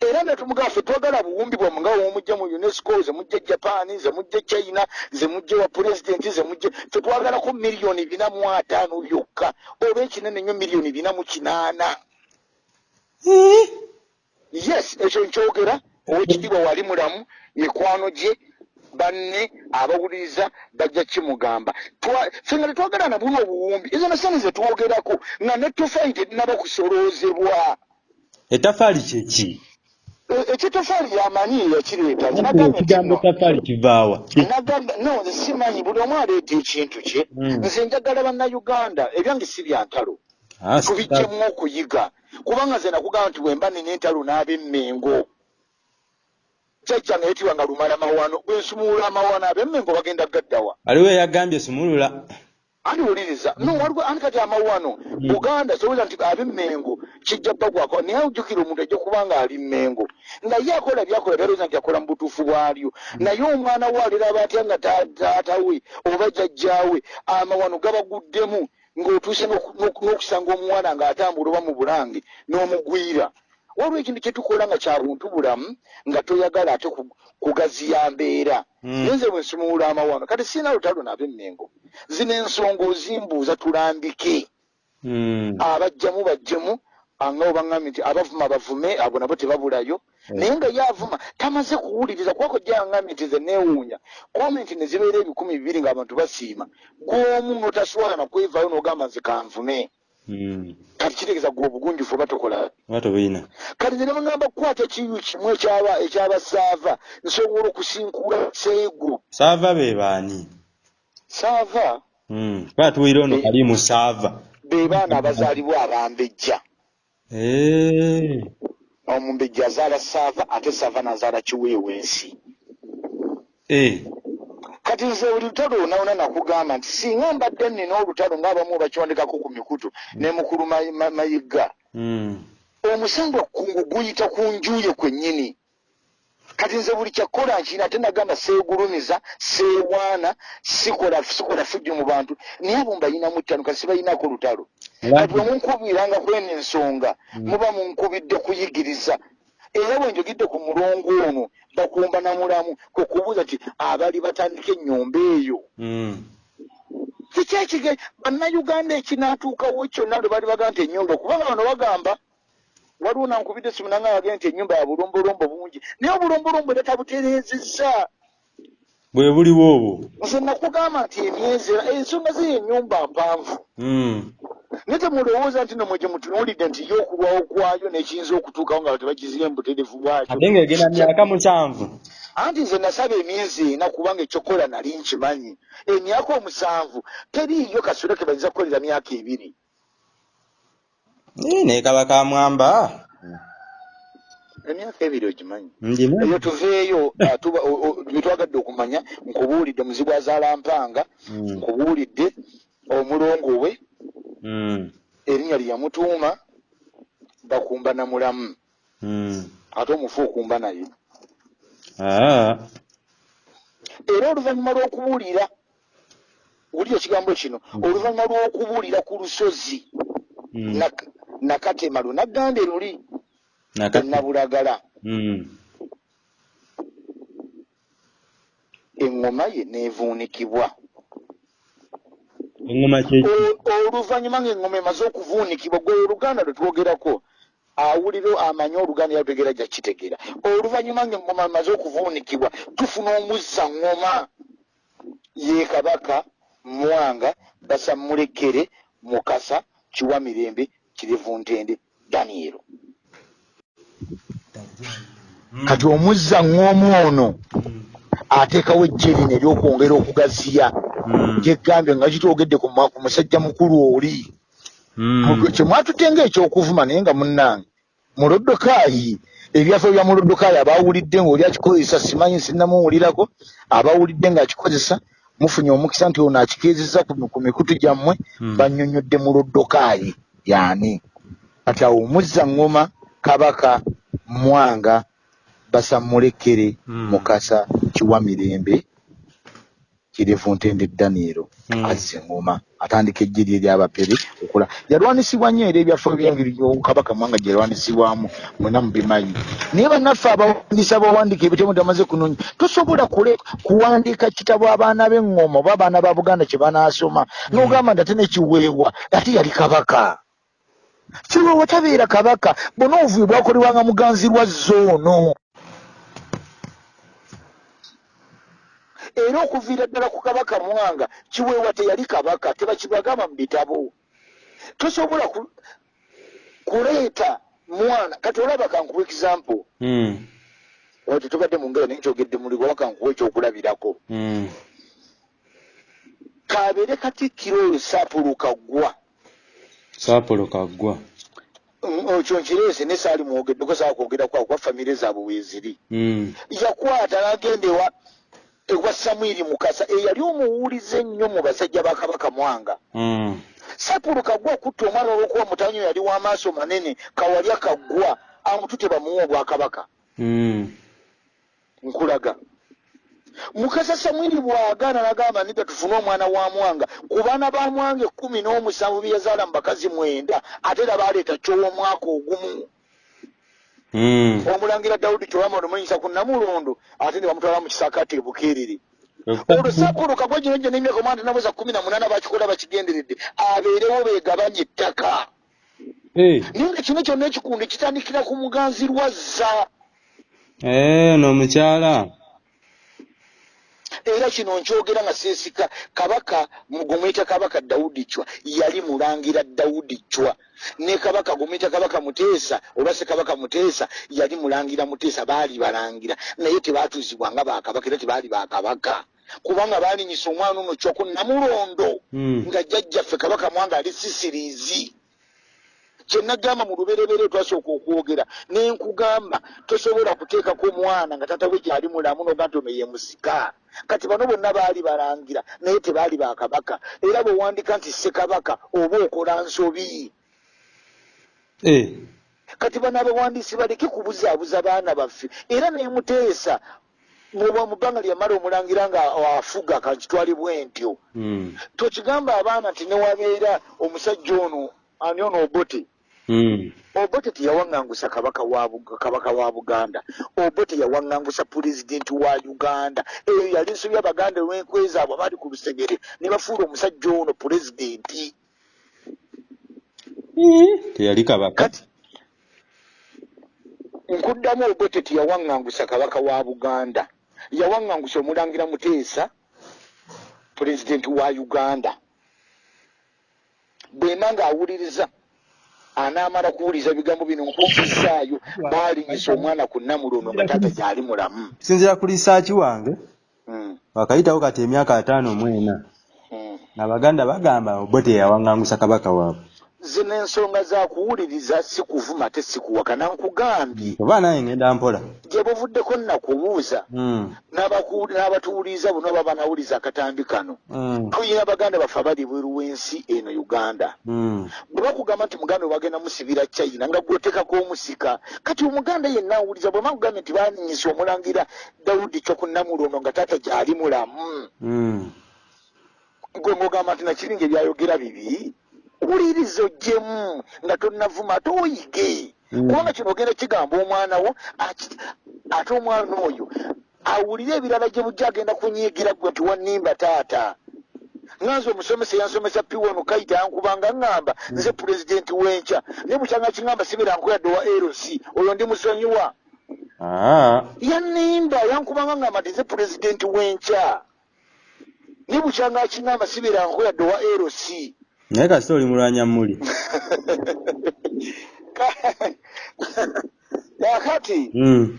era nga tumugamba ffe twagala buwumbi bwamu nga womujja mu unesco ze mujja japaani ze mujja china ze mujja wa pulezidenti ze mujja ffe twagalako miliyoni bina mu ataano byokka. Oba ekinene nnyo miliyoni bina mu kinaana. Yes ekyo nkyogera. Owekitiibwa wali mulamu mikwano gye banne abawuliriza bajja kimugamba. Ffe nga tetwagala na buno obuwumbi ezo nasani ze twogerako nga netofaayi terinaba kusoloozebwa ettafaali kyeki E- ekitofaali yamanyi yakireeta ekigambo no, ettafaali kivaawa no nze simanyi buli omu aleeta ekintu kye. Mm. nze njagala bannayuganda ebyange si bya ntalo Ah, tubijjemu okuyiga. Kubanga nze nakugamba nti bwemba nina entalo n'ab'emmengo jjajjange yetibwa nga lumala mawano bwensumuula amawano ab'emmengo bagenda gaddawa. Waliwo eyagambye sumulula andi wuliriza no waliwo andi kati amawano? Buganda soweza nti ab'emmengo kijja bagwako naye ojjukira omuntu ajja kuba nga ali mmengo. Naye akola byakola byalowooza nti akola mu butuufu bwalyo. Naye omwana we aliraba atya nga ta- taata we oba jjajjaawe amawano gabaguddemu ng'otuuse n'oku- n'oku- n'okusanga omuwana ng'atambula oba mu bulange n'omugwira waliwo ekintu kye tukola nga kya buntu bulamu nga toyagala ate ku- kugaziya mbeera Mm. naye nze bwe nsumuula amawano kati siina lutalo nab'emmengo zino ensonga ozimbuuza tulambike. Mm. abajjamu bajjemu anga obaŋŋambye nti abavuma bavume abo nabo tebabulayo. Naye nga ye avuma tamaze kuwuliriza kwako gyaŋŋambye nti ze neewuunya. Komenti ne zibeera ebikumi bibiri ng'abantu basiima. Gw'omu n'otaswala nakwevaayo n'ogamba nze kanvume. Kati kitegeeza gwe obugunjufu oba tokola? Oba tobulina kati nze nebagamba kukwata kiyu kimu ekyaba ekyabasaava nsobola okusinkula seego saava be baani? Saava? Kuba tuwulira ono kalimu saava. be baana abazaalibwa abambejja. Omumbejja azaala saava ate saava nazaala kiweewensi Eh. Kati nze buli lutalo onawona nakugamba nti singa mbadde nina olutalo ng'abamu bakiwandikako ku mikutu ne mukulu Mayi- Ma- mayiga. Mm. omusango kungu guyita ku njuye kwennyini. Kati nze buli kyakkola nkina ate nagamba seegulumiza seewaana sikola sikola fujjo mu bantu. Naye abo mbayinamu ttano kasi bayinako lutalo. Kati bwe munkubiranga kweno ensonga muba munkubidde kuyigiriza era bwe njogedde ku mulongo ono bakumba na mulamu kwe kubuuza ti abali batandika ennyumba eyo Mm. kikyekige bannayuganda ekinaatuukawo kyonna lwe bali bagamba nti ennyumba kubanga bano bagamba waliwo nankubidde simu nanga bagenda nti ennyumba ya bulombolombo bungi naye obulombolombo era tabutereezezza bwe buliwo obwo. Nze nakugamba nti emyezi ensonga ziri ennyumba mpanvu. Mm. naye temulowooza nti nomwe gye mutunuulidde nti yo okulwawo kwayo nekiyinza okutuukawo nga tebagizira embuterevu bwakyo ate ng'egenda myaka musanvu. Anti nze nasaba emyezi ena kubanga ekyokola nali nkimanyi. Emyaka omusanvu teriiyo kasule ke bayinza kukolera myaka ebiri. Eh, naye kaba kamwamba emyaka ebiri ogimanyi eyo tuveeyo ah, byetwagadde okumanya nkubuulidde muzibu azaala mpanga Mm. nkubuulidde omulongo we Mm. erinnya lye yamutuuma bakumba na mulamu Mm. ate omufu okumba naye Ah. era oluvannyuma lw'okubuulira wulira ekigambo kino oluvannyuma lw'okubuulira ku lusozi. Nak- nakatema lunaganda luli Naka- nabulagala Mm. eŋŋoma ye neevuunikibwa oluvannyuma ng'eŋŋoma emaze okuvuunikibwa gwe oluganda lwe twogerako awulire amanye oluganda yalutegeera ja kitegeera oluvannyuma ng'eŋŋoma emaze okuvuunikibwa tufuna omuzza ŋŋoma ye kabaka mwanga basammulekere mukasa kiwa mirembe kirevu ntende daniero kati omuzza ŋŋoma ono ateekawo ejje lino ery'okwongera okugaziya Mm. kyegambye nga kitwogedde ku musajja mukulu oli Mm. kyemwatutte ngaekyokuvuma naye nga munnange mulodokaayi ebyaffe bya mulodokaayi abawulidde ngaoli akikozesa simanyi sinnamuwulirako abawulidde ng'akikozesa mufunye omukisa nti ono akikeezezza ku ku mikutu gyammwe Mm. bannyonnyodde mulodokaayi yani kati awo muzza ngoma kabaka mwanga basamulekere Mm. mukasa kiwa mirembe kirevu ntende daniero Mm. azza engoma atandika ejje lye eryabapere okola yalwanisibwa nnyo era ebyaffe byengeri kabaka mwanga gyalwanisibwamu mwena mubimanyi naye bannaffe abawandiisa abawandiika ebitabo tamaze kunoonya tosobola kule kuwandiika kitabo abaana b'eŋŋoma oba abaana ba buganda kye banaasoma n'ogamba nti ate nekiweebwa ate yali kabaka kiweebwa tabeera kabaka bonna obuvuyo bwakolebwanga muganzirwa zoono. Era okuviira ddala ku kabaka mwanga kiweebwa teyali kabaka tebakibagamba mu bitabo. Tosobola ku- kuleeta mwana kati olaba kankuwa example. Mm. oyo tetubadde mu ngero naye kyogedde muligo wakankuwa ekyokulabirako Mm. kabeere katikkiro oyo saapuluka ggwa saapolo kaggwa. Mm, ekyo nkireese ne saali mwogeddeko saa kwogera kwa kwa famire zaabwe weeziri Mm. yakwata n'agenda ewa ewa samwiri mukasa eyali omuwulize ennyo mu basajja ba kabaka mwanga. Mm. sapulu kaggwa okutta omwana olw'okuba mutanyo yali w'amaaso manene kawalya kaggwa amutute bamuwa obwakabaka. Nkulaga mukasa samwiri bw'agaana n'agamba nidda tufune omwana wa mwanga. Ku baana ba mwanga ekkumi n'omusanvu bye yazaala mu bakazi mwenda ate era baaleeta kyow'omwaka ogumu. Mm. omulangira dawudi kyowama olumanyisa ku namulondo ate ne bamutwala mu kisaakaati e bukeerere. Olwo sapulu kagwa gino gye n'emyaka omwana tenaweza kumi na munaana bakikola bakigenderedde abeerewo beegabanya ettaka. Naye nga kino kyonna ekikundi kitandikira ku muganzirwazza Eh, n'omukyala. Era kino nkyogera nga seesika kabaka gumuyita kabaka dawudi cwa yali mulangira dawudi cwa ne kabaka gumuyita kabaka muteesa oba se kabaka muteesa yali mulangira muteesa baali balangira. Naye tebaatuuzibwa nga bakabaka era tebaali bakabaka kubanga baalinyisa omwana ono cwa ku namulondo Mm. nga jjajjaffe kabaka mwanga ali sisiriizi kyenagamba mu luberebere twasooka okwogera nenkugamba tosobola kuteekako omwana nga tata we gyali mulamu noga nti ono ye musika kati bano bonna baali balangira naye tebaali bakabaka era bwewandika nti ssekabaka oba okola nsobi Eh. kati bano abawandiisi baleke kubuzaabuza baana baffe era nemuteesa mu bbanga lyamala omulangira nga afuga kakitwali bwe ntyo Mm. tokigamba abaana nti newabeera omusajja ono ani ono obote. Obote teyawaŋŋangusa kabaka wa Bug- kabaka wa buganda. Obote yawaŋŋangusa pulezidenti wa uganda. Eyo yali nsobi abaganda olw'enkwe zaabwe abaali ku lusegere. Ne bafuula omusajja ono pulezidenti. Teyali kabaka. nkuddamu obote teyawaŋŋangusa kabaka wa buganda. Yawaŋŋangusa omulangira muteesa pulezidenti wa uganda. Bwema ng'awuliriza anaamala kuwuliriza ebigambo bino nkukizaayo baalinyisa omwana ku namulono nga taata gyali mulamu Sinzira ku lisaaki wange, Mm, wakayitawo kati emyaka ataano mu ena. mm. Abaganda bagamba Obote yawaŋŋangusa kabaka waabwe. Zino ensonga za kuwuliriza si kuvuma te si kuwakana nkugambye Oba nange ngenda mpola. gye buvuddeko nnakubuuza Mm. n'abaku- n'abatuwuliriza buno oba banawuliriza akatambi kano Mm. tuyina baganda baffe abali bweru w'ensi eno uganda Mm. bwe bakugamba nti muganda we bagenda musibira china nga gwotekako omusika kati omuganda yenna awuliriza bwe bakugambye nti baaninyisa omulangira dawudi kyokunnamulono nga taata gyali mulamu gwe ngogamba nti nakiringa ebyayogera bibi wuliriza ogyemu nga tonnavuma ate oyige. Mm. kubanga kino ogenda kigamba omwana wo ate omwana oyo awulire ebirala gye bujja agenda kunyiigira gwe nti wannimba taata. Nganze omusomesa yansomesa piwano kaita yankubanga ŋŋamba nze pulezidenti w'enkya naye bukyanga kiŋŋamba sibira nkoyadde wa rc oyo ndi musonyiwa. Ah. yannimba yankubanga ŋŋamba nti nze pulezidenti w'enkya naye bukyanga kiŋŋamba sibira nkoyadde wa rc Naye kasita oli mulwanya muli. kakati Mm.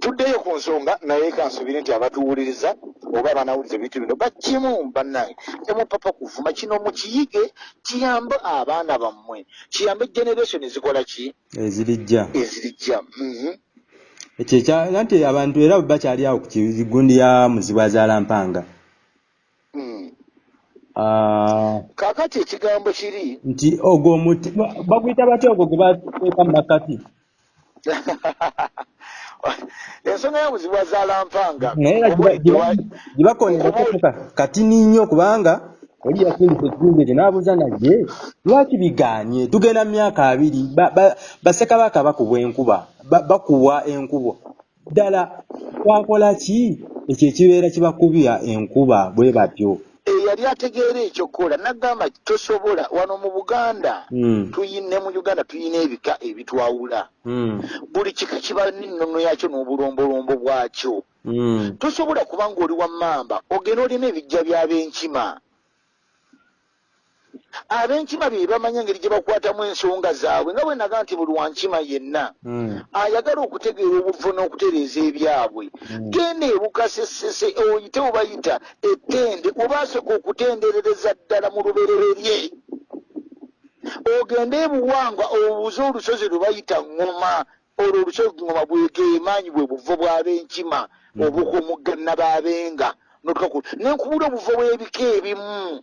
tuddeyo ku nsonga naye kansubire nti abatuwuliriza oba abanawuliza ebintu bino bakimu bannange temupapa kuvuma kino mukiyige kiyambe abaana bammwe kiyambe generation ezikola ki Ezirijja. ezirijja Mhm. Ekyo ekya nti abantu era bakyali awo ku kigundi ya muzibu kaakati ekigambo kiri? Nti ogwo omuti ba- baguyita batya ogwo gwe bateeka mu makati ensonga y'obuzibu wazaalampanga naye gye ba- gye ba- gye bakonerako ka- katini nnyo kubanga oli yasindika ekizimbe ekyo n'abuuza nagye lwaki bigaanye? Tugenda mu myaka abiri ba- ba- bassekabaka bakubwa enkuba ba- bakuwa enkuba ddala twakola ki? Ekyo ekibeera kibakubya enkuba bwe batyo eyali ategeera ekyokukola nagamba tosobola wano mu buganda Mm, tuyine mu uganda tuyina ebika ebitwawula. Mm, buli kika kiba n'ennono yakyo n'obulombolombo bwakyo. Mm. tosobola kuba ng'oli wa mamba ogenda olina ebijja by'ab'enkima ab'enkima be bamanya engeri gye bakwatamu ensonga zaabwe nga bwe naga nti buli wankima yenna Mm, ayagala okutegeera obuvo n'okutereeza ebyabwe. Mm. genda ebukasesese oyite obayita ettende obasooka okutenderereza ddala mu lubereberye. Ogende ebuwangwa obuuze olusozi lwe bayita ŋŋoma olwo olusozi ŋŋoma bwegeemaanyi bwe buvo bw'ab'enkima Mm. obukomugganna b'abenga notukaku nenkubula obuvo bw'ebika ebimu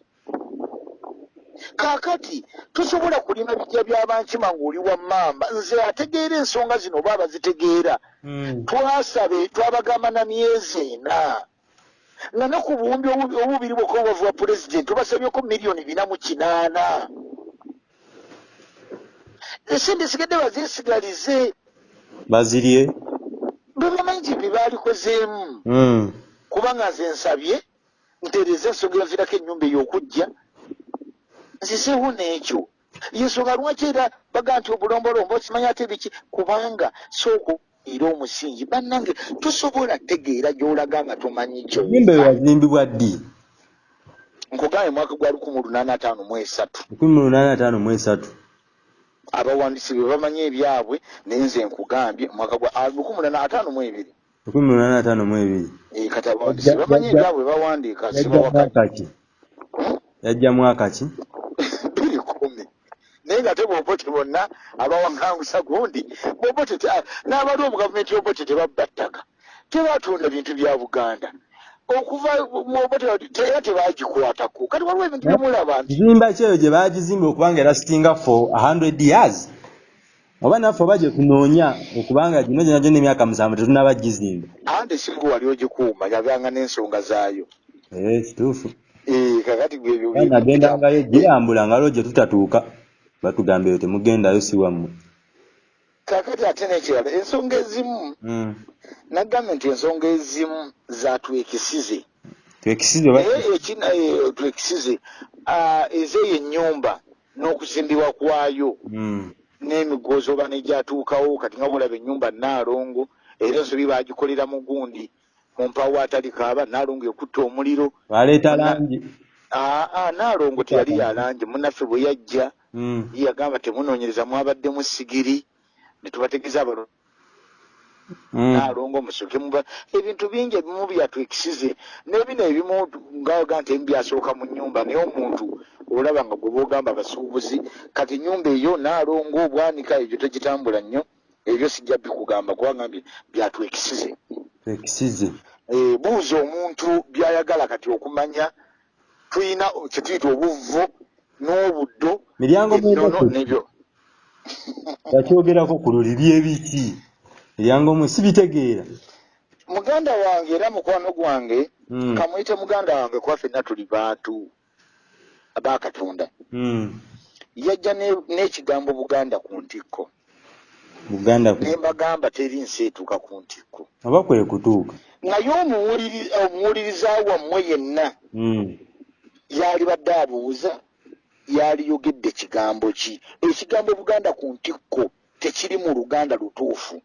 kaakati tosobola kulima bijja by'abankima ng'oli wa mamba nze ategeera ensonga zino oba abazitegeera. Mm. twasabe twabagamba na myezi ena. Nga ne ku buwumbi obu- obubiri bwokka obubavu bwa pulezidenti obasabyeko miliyoni bina mu kinaana. Esente sigadde bazeesigalize bazirye. Bwe bamanyi nti bye baalikozeemu. Mm, kubanga nze nsabye ntereeza ensonga enviirako ennyumba ey'okujja nzizeewo n'ekyo yensonga lwaki era baga nti obulombolombo okimanyi ate biki? Kubanga sooko era omusingi. Bannange tosobola tegeera gy'olaga nga tomanyi ennyumba eyo kyo yazimbibwa ddi? Nkugambye mwaka gwa lukumi lunaana ataano mu esatu. Lukumi mu lunaana ataano mu esatu. Abawandiisi be bamanyi ebyabwe naye nze nkugambye mwaka gwa ah, lukumi lunaana ataano mu ebiri. Lukumi mu lunaana ataano mu ebiri. Eh, kati abawandiisi bamanyi ebyabwe bawandiika sibawakati mwaka ki yajja mwaka ki? Biri kumi. Naye nga te bwobote bonna abawaŋŋangusa gundi bobote n'abali omu gavumenti yobote tebabba ttaka tebatunda bintu bya buganda. Okuva mubote era tebagikwatako. Kati waliwo ebintu byemulaba nti kizimba kyeyo gye baagizimba okubanga erasitinga for a hundred years. Oba naffe oba gye tunoonya okubanga gino gyona gyona emyaka musanvu tetunaba gizimba ande singa wali ogikuuma yabanga n'ensonga zaayo. Ee kituufu. Eh, kakati gwe ebyo Era nagendangayo girambula ngalo gye tutatuuka batugamba eyo temugendayo si wammwe. Kakati ate n'ekirala ensonga ezimu Mm. nagambye nti ensonga ezimu zatwekisize twekisize. Eh, twekisize ah, ezeeyo ennyumba n'okuzimbibwa kwayo. Mm. n'emigoozi oba negyatuukawo kati nga bulaba ennyumba naalongo era ensobi bagikolera mu gundi mu mpawo atali kaaba naalongo ekutta omuliro baleeta langi aa naalongo teyali yalangi munnaffe bwe yajja Mm. ye yagamba temunoonyereza mwabaddemu sigiri ne tubategeeza abalo Mm. naalongo musoke muba ebintu bingi ebimu byatwekisize n'ebino ebimu ngaoga nti ebimu byasooka mu nyumba naye omuntu olaba nga gwe boogamba abasuubuzi kati nyumba eyo naalongo obwanika ebyo tegitambula nnyo ebyo sijja bikugamba kubanga mbi byatwekisize twekisize Eh, buuza omuntu byayagala kati okumanya tulina kyetuyita obuvvo n'obuddo miryango nebyo. Yakyogerako ku luli byebiki miryango mwe sibitegeera. Muganda wange era mukwano gwange Mm. kamuyite muganda wange kuba ffenna tuli bantu abakatonda Mm. yajja ne- n'ekigambo buganda ku ntikko ne mbagamba teri nsi etuuka ku ntikko. Oba kwe kutuuka. Naye omuwuliri- omuwuliriza wammwe yenna Mm. yali badde abuuza yaliyogedde kigambo ki? Ekigambo buganda ku ntikko tekiri mu luganda lutuufu.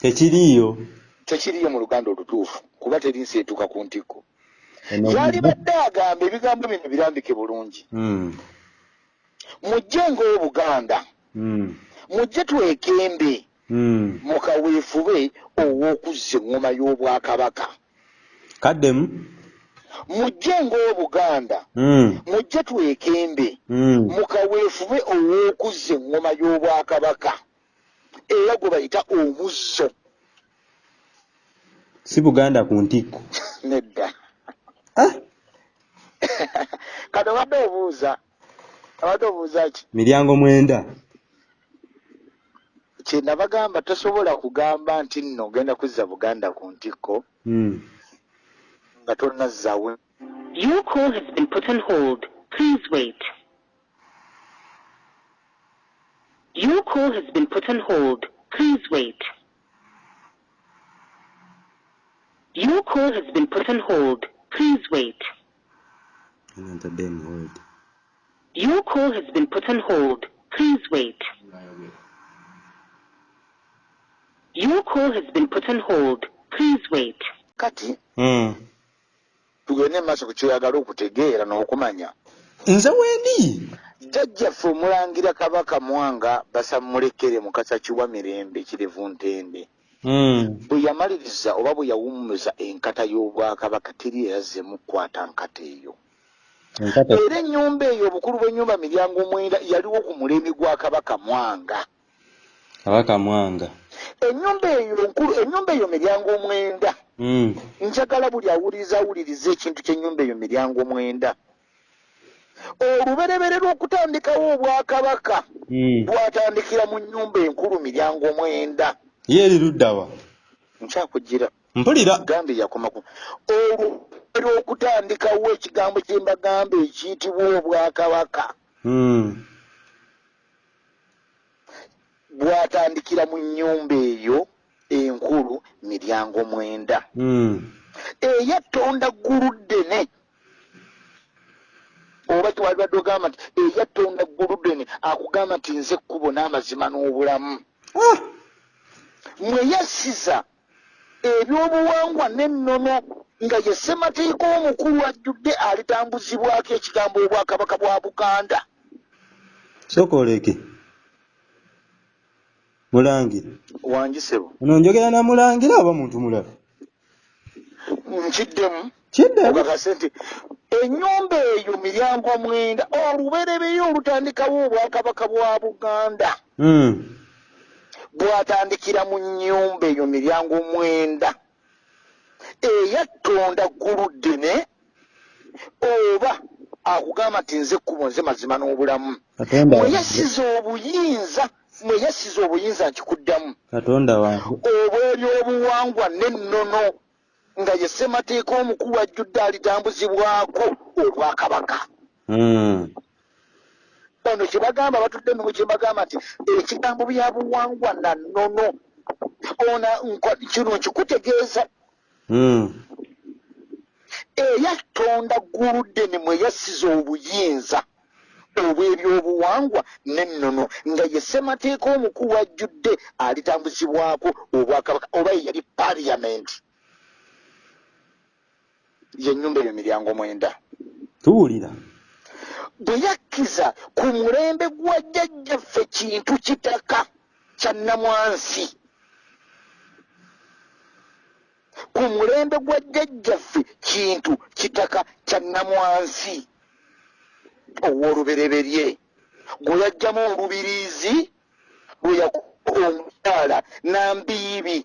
Tekiriiyo? Tekiriyo mu luganda olutuufu kuba teri nsi etuuka ku ntikko. Yali badde agamba ebigambo bino birambike bulungi. Mm. mujje ng'obuganda. Mm. Mujje twekembe. Mm. mukaweefube ow'okuzza eŋŋoma y'obwakabaka. Kaddemu? Mujje ng'obuganda. Mm. mujje twekembe. Mm. mukaweefube ow'okuzza eŋŋoma y'obwakabaka. Era gwe bayita omuzzo. Si buganda ku ntikko. Nedda. Ah, wano obadde obuuza. Abadde obuuza ki? Miryango mwenda kyenabagamba tosobola kugamba nti nno ogenda kuzza buganda ku ntikko Mm. nga tonazzawe Your call has been put on hold. Please wait. Your call has been put on hold. Please wait. Your call has been put on hold. Please wait. Ntadde mu hold. Your call has been put on hold. Please wait. Your call has been put on hold. Please wait. kati Mm. tugende maaso ku kyoyagala okutegeera n'okumanya nze wendi jjajjaffe omulangira kabaka mwanga basamulekere mukasa kiwa mirembe kirevu ntende Mm. bwe yamaliriza oba bwe yawummuza enkata y'obwakabaka teri erazzeemu kukwata nkata eyo Enkata- era ennyumba eyo obukulu bw'ennyumba miryango mwenda yaliwo ku mulembe gwa kabaka mwanga kabaka mwanga ennyumba eyo nkulu ennyumba eyo miryango mwenda. Mm. njagala buli awuliriza awuliriza ekintu ky'ennyumba eyo miryango mwenda. Oluberebere lw'okutandikawo obwakabaka Mm. bwatandikira mu nnyumba enkulu miryango mwenda. Ye eri luddawa nkyakugira mpulira. Gambe yakomaku. Oluberebere lw'okutandikawo ekigambo kye mbagamba ekiyitibwa obwakabaka. Mm. Bwatandikira mu nnyumba eyo enkulu miryango mwenda. Mm. eyatonda ggulu ddene. Oba kiwalibadde ogamba nti eyatonda ggulu ddene akugamba nti nze ekkubo n'amazima n'obulamu. Ah. mweyasiza ebyobuwangwa n'ennono nga ye ssemateeka omukulu ajjudde alitambuzibwako ekigambo obwakabaka bwa buganda. Sooka mulangira wangisebo ono njogera na mulangira oba muntu mulala? Nkiddemu. Kidde ogakase nti ennyumba eyo miryango mwenda olubereberye olutandikawo obwakabaka bwa buganda. Bwatandikira mu nnyumba eyo miryango mwenda. Eyattonda ggulu ddene oba akugamba nti nze ekkubo nze mazima n'obulamu. Katonda mweyasiza obuyinza mweyasiza obuyinza nkikuddamu katonda wange. Obw'ebyobuwangwa n'ennono nga ye ssemateeka omukulu ajjudde alitambuzibwako olwakabaka Mm. ono kyebagamba batudde emimu kyebagamba nti ekigambo bya buwangwa na nnono ona kino nkikutegeeza. Mm. eyatonda gguludde ne mweyasiza obuyinza obw'ebyobuwangwa n'ennono nga ye ssemateeka omukulu ajjudde alitambuzibwako obwakabaka oba ye yali paliyamenti yennyumba eyo miryango mwenda. Tuwulira. Bwe yakkiza ku mulembe gwa jjajjaffe kintu kitaka kya nnamwansi. Ku mulembe gwa jjajjaffe kintu kitaka kya nnamwansi ow'olubereberye. Gwe yajjamu olubiriizi lwe omukyala nambiibi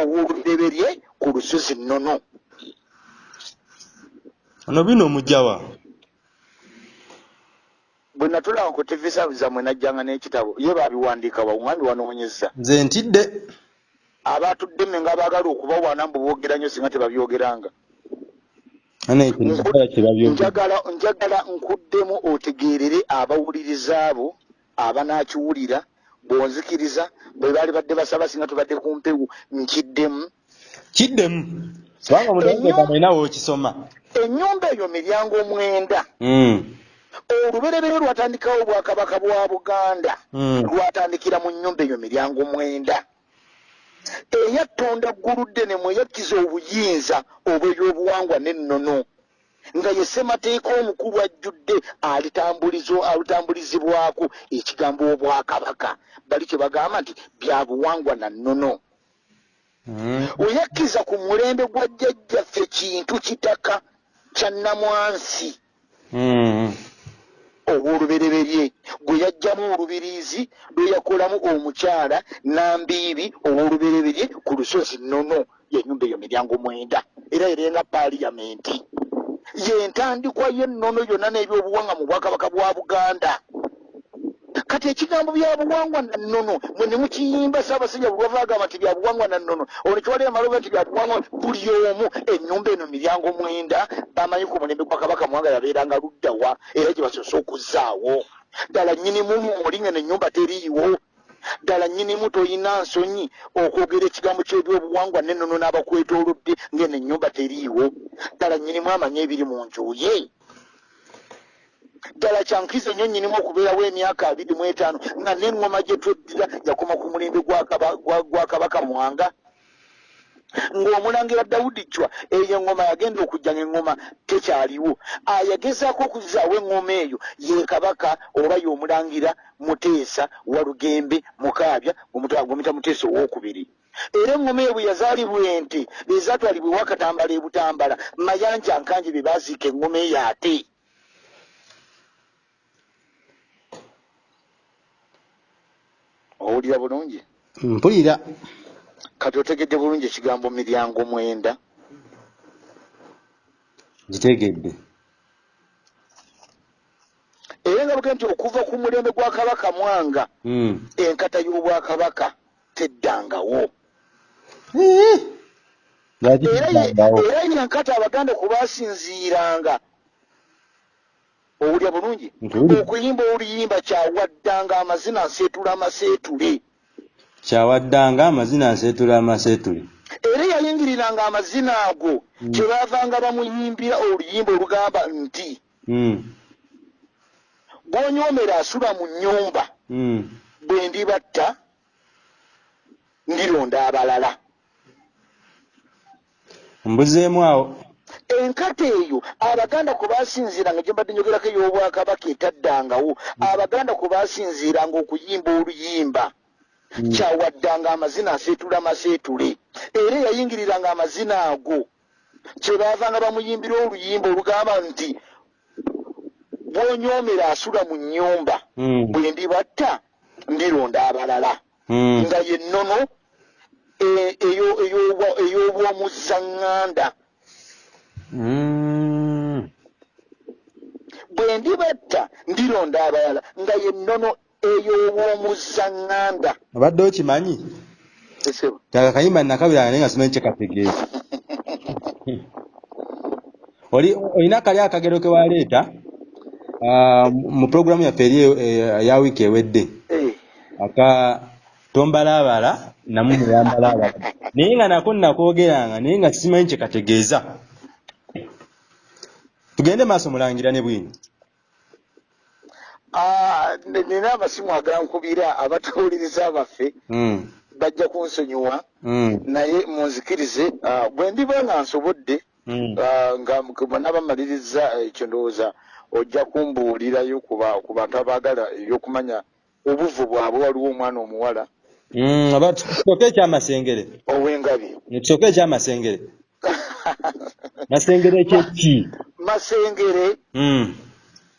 ow'olubereberye ku lusozi nnono. Ono bino omugjawa bwe natulaba ku tivisa zammwe najjanga n'ekitabo ye baabiwandiika bawumwami wanoonyeza nze ntidde. Abatudde mme nga baagala okubawaana mbu boogera nnyo singa tebabyogeranga ana ekino kikola kye babyogera njagala njagala nkuddemu otegeerere abawuliriza abo abanaakiwulira bw'onzikiriza bwe baali badde basaba singa tubadde ku mpewu nkiddemu. Kiddemu? Kubanga nalinawo okisoma ennyumba eyo miryango mwenda. Mm. olubereberye lwatandikawo obwakabaka bwa buganda. Mm. lwatandikira mu nnyumba eyo miryango mwenda eyattonda gguludde ne mweyakkiza obuyinza obw'ebyobuwangwa n'ennono nga ye ssemateeka omukulu ajjudde alitambulizo alitambulizibwako ekigambo obwakabaka bali kye bagamba nti bya buwangwa na nnono Mm. oyakkiza ku mulembe gwa jjajjaffe kintu kitaka kya nnamwansi Mm. Ow'olubereberye gwe yajjamu olubiriizi lwe yakolamu omukyala nambiibi ow'olubereberye ku lusozi nnono yenyumba eyo miryango mwenda. Era erenga paliyamenti yentandikwa y'ennono yonna n'ebyobuwangwa mu bwakabaka bwa buganda kati ekigambo byabuwangwa nannono mwe ne mukiyimba saabasajja bulwava agamba nti byabuwangwa nannono ono kiwalira maloba nti byabuwangwa buli omu ennyumba eno miryango mwenda bamanyi ku mulembe gwa kabaka muwanga yabeeranga luddawa era gye basoose okuzaawo ddala nnyinimu oli nga nennyumba teriiwo. Ddala nnyinimu toyina nsonyi okwogera ekigambo ky'ebyobuwangwa nennono n'abakwetoolodde ng'eno ennyumba teriiwo. Ddala nnyinimu amanye ebiri mu nju ye ddala kyankiriza nnyo nnyinimu okubeerawo emyaka abiri mu etaano nga n'eŋŋoma gye tweddira yakoma ku mulembe gwa kaba- gwa- gwa kabaka mwanga. Ng'omulangira dawudi cwa eyo eŋŋoma yagenda okujja ng'eŋŋoma tekyaliwo. Ayagezaako okuzaawo eŋŋoma eyo ye kabaka oba y'omulangira muteesa walugembe mukaabya gomita muteesa owookubiri. Era eŋŋoma eyo bwe yazaalibwa ente ezaatwalibwa ewakatambala ebutambala mayanja nkanje be baaziika eŋŋoma eyo ate owulira bulungi? Mpulira. Kati otegedde bulungi ekigambo miryango mwenda? Gitegedde. Era nga buge nti okuva ku mulembe gwa kabaka mwanga Mm. enkata y'obwakabaka teddangawo. Era yenkata abaganda kwe basinziiranga owulya bulungi? Okuyimba oluyimba kyawaddanga amazina nseetula amaseetule. Kyawaddanga amazina nseetula amaseetule. Era yayingiriranga amazina ago Mm. kye baavanga bamuyimbira oluyimba olugamba nti Mm, gw'onyoomera asula mu nnyumba mm. bwe ndibatta ndironda abalala. Mbuzeemu awo enkata eyo abaganda kwe basinziiranga gye mbadde njogerako ey'obwakabaka etaddangawo abaganda kwe basinziiranga okuyimba oluyimba Mm. kyawaddanga amazina aseetula maseetule era yayingiriranga amazina ago kye baavanga bamuyimbira oluyimba olugamba nti bw'onyoomera asula mu nnyumba Mm, bwe ndibatta ndironda abalala mm. nga ye nnono e- eyo- ey'obwa- ey'obwomuzaŋŋanda Mm. Bwe ndibatta ndironda abalala nga ye nnono ey'obwomuzaŋŋanda obadde okimanyi? Taka kayimba nakabiranga naye nga simanyi kyekategeeza oli olina kali akagero ke waleeta ah, mu puroguramu yaffe eri eh, ya wiiki ewedde. Eh, aka tombalaabala namu muyambalaabala. Naye nga nako nakwogeranga naye nga simanyi kyekategeeza tugende maaso mulangira ne bwini ah, nina amasimu agankubira abatawuliriza baffe Mm, bajja kunsonyiwa mm, naye munzikirize ah, bwe ndiba nga nsobodde mm. ah, nga bonna bamaliriza ekyo ndowooza ojja kumbuulirayo ku ba- ku bantu abaagala ebyokumanya obuvu bwabwe waliwo omwana omuwala oba tusooke ekyamasengere. ow'engabi. Tusooke ekyamasengere masengere kyeki masengere. Mm,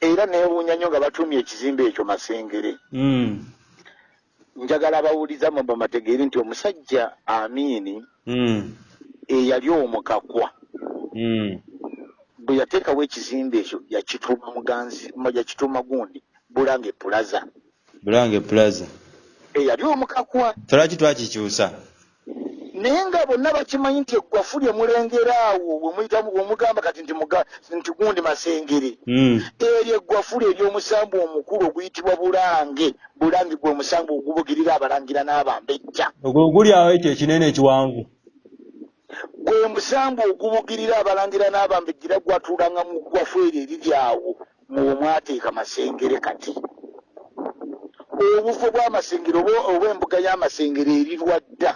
era neewuunya nnyo nga batumye ekizimbe ekyo masengere. Mm, njagala abawuliza mwe bamategeeri nti omusajja amiini mm, eyali omukakwa. Mm. bwe yateekawo ekizimbe ekyo yakituuma muganzi yakituuma gundi bulange pulaza bulange plaza. Eyali omukakwa. Tolwaki twakikyusa naye nga bonna bakimanyi nti eggwafu lye mulengera awo bwemugamba kati nti gundi masengere. Mm, eryo eggwafu lye ery'omusambu omukulu oguyitibwa bulange. Bulange gwe omusambu ogubugirira abalangira n'abambejja. Ogwo guli awo ekyo ekinene ekiwanvu. Gwe musambu ogubugirira abalangira n'abambejjira gwatuulanga mu ggwafu eryo eriri awo. Muwe mwateeka masengere kati. Obufu bw'amasengere oba oba embuga y'amasengere erirwa dda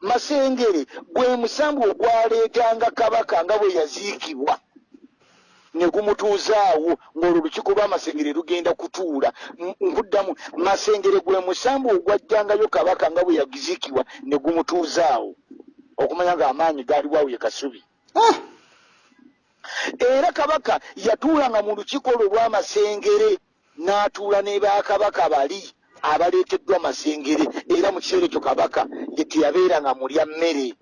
masengere gwe musambu ogwaleetanga kabaka nga bwe yaziikibwa. Ne gumutuuzaawo ng'olwo olukiiko lw'amasengere lugenda kutuula. Nkuddamu masengere gwe musambu ogwajjangayo kabaka nga bwe yaziikibwa ne gumutuuzaawo okumanya ng'amaanyi gaaliwawo ye kasubi. Ah, era kabaka yatuulanga mu lukiiko lwe lw'amasengere n'atuula ne bakabaka bali abaleeteddwa masengere era mu kiseera ekyo kabaka ye teyabeeranga mulya mmere.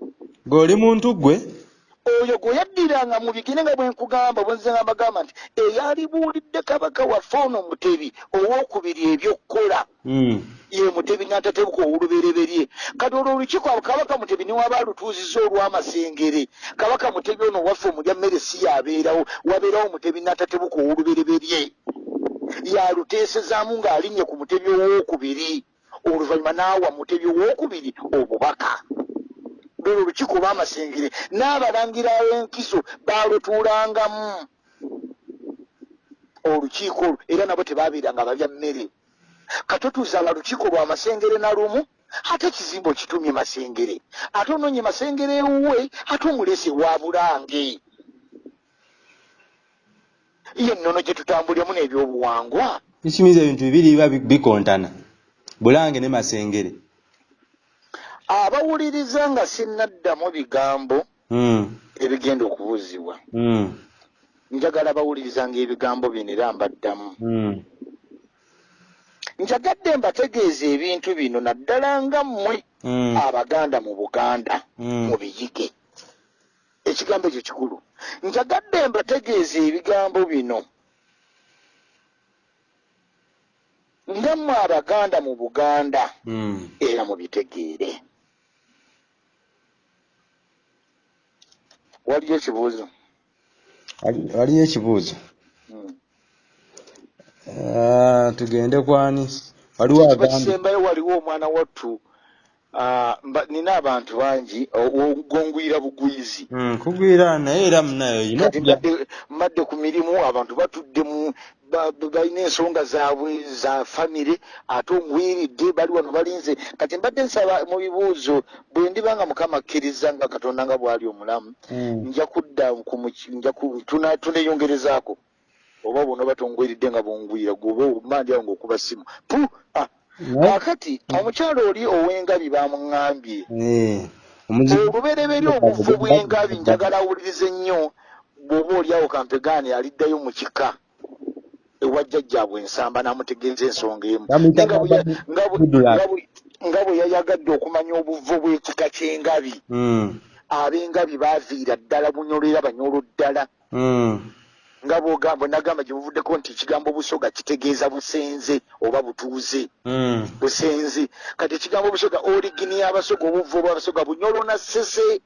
Ng'oli muntu gwe oyo gwe yaddiranga mu bigere nga bwe nkugamba bwe nze nga mbagamba nti eyalibuulidde kabaka waffe ono mutebi owookubiri ebyokukola. Mm. ye mutebi n'atatebuka owolubereberye kati olwo olukiiko kabaka mutebi niwaba alutuuziza olw'amasengere. Kabaka mutebi ono waffe omulya mmere si yabeerawo wabeerawo mutebi n'atatebuka owolubereberye yaluteesezaamu ng'alinnye ku mutebi owookubiri oluvannyuma n'awa mutebi owookubiri obubaka. Lwolwo olukiiko olw'amasengere n'abalangira ab'enkiso baalutuulangamu. Olukiiko olwo era nabo tebaabeeranga balya mmere. Katotuuzanga lukiiko lwa masengere na lumu ate ekizimbe okitumye masengere. Ate onoonye masengere ewuwe ate omulese wa bulange ye nnono gye tutambuliramu n'ebyobuwangwa ekimiza ebintu bibiri biba bi- bikontana bulange ne masengere abawuliriza nga sinnaddamu bigambo Mm. ebigenda okubuuzibwa Mm. njagala bawulirizanga ebigambo bino era mbaddamu Mm. njagadde mbategeeza ebintu bino naddala nga mmwe Mm. abaganda mu buganda Mm. Ekigambo ekyo kikulu. Njagadde mbategeeza ebigambo bino. Nga mmwe abaganda mu buganda Mm. era mubitegeere. Waliyo ekibuuzo Wali- waliyo ekibuuzo. Mm. Ah, tugende kwani? Waliwo kiba agambye kisembayo waliwo omwana wattu nina abantu bangi ogongwira bugwizi Mm, kugwira naye era munayo oyina kati okujja mbadde ku mirimu abantu batudde mu ba- ba- balina ensonga zaabwe za famire ate ongwiridde bali wano balinze. Kati mbadde nsaba mu bibuuzo bwe ndiba nga mukama akkiriza nga katonda nga bw'ali omulamu Mm. nja kudda tuneyongerezaako oba bona batongwiridde nga bongwira gwoba omandi awo ngaokuba simu. Pu ah, kaakati omukyalo oli ow'engabi bamuŋŋambye. Eh, olubereberye obuvu bw'engabi njagala awulirize nnyo bw'oba oliawo kampegaani aliddayo mu kika ewa jjajjaabwe ensamba n'amutegeeza ensonga emu. Nga bwe yayagadde okumanya obuvu bw'ekika ky'engabi. Mm. ab'engabi baaviira ddala bunyolo era banyolo ddala. Mm. Nga bwogamba nagamba gye buvuddeko nti ekigambo busoga kitegeeza busenze oba butuuze. Mm. busenzi kati ekigambo busoga origini y'abasoga obuvu obwabasoga bunyolo na sese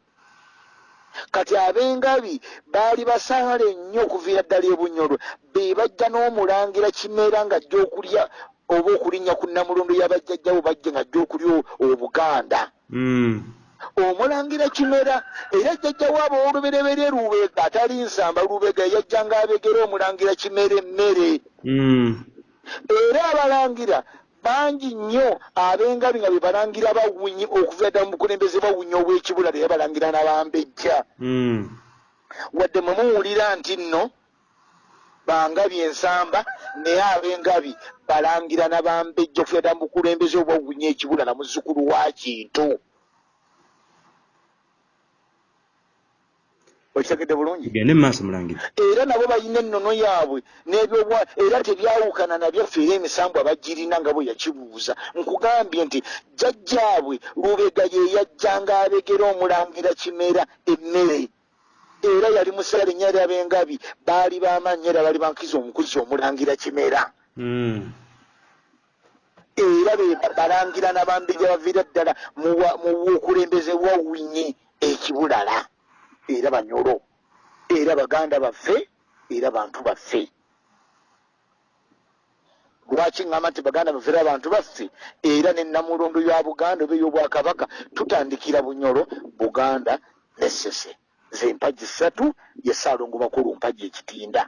kati ab'engabi baali basaale nnyo okuviira ddala ebunyolo. Be bajja n'omulangira kimera ng'ajja okulya oba okulinnya ku namulondo y'abajjajjawo bajje ng'ajja okulya obuganda. Mm. Omulangira kimera era jjajjawo abo olubereberye lubeega atali nsamba lubega yajjanga abegera omulangira kimera emmere Mm. era abalangira bangi nnyo ab'engabi nga be balangira bawunyi okuva ddala mu bukulembeze bawunya obw'ekibula naye balangira n'abambejja Mm. wadde mwe muwulira nti nno bangabi ensamba naye ab'engabi balangira n'abambejja okuva ddala mu bukulembeze obwawunya ekibula na muzzukulu wa kintu okitegedde bulungi? Tugende mu maaso mulangira. Era nabo balina ennono yaabwe n'ebyobwa era tebyawukana nabyaffe era emisambu abagirina nga bwe yakibuuza. Nkugambye nti jjajjaabwe lubega ye yajjanga abegera omulangira kimera emmere. Era yali musaale era ab'engabi baali b'amaanyi era baali bankiza omukuzi omulangira kimera. Mm. era be balangira n'abambejja baviira ddala mu bukulembeze bwa winyi ekibulala era banyolo era baganda baffe era bantu baffe. Lwaki ŋŋamba nti baganda baffe era bantu baffe? Era ne namulondo ya buganda oba ey'obwakabaka tutandikira bunyolo buganda ne sese. Ze mpagi ssatu ye saalongo bakulu mpagi ekitinda.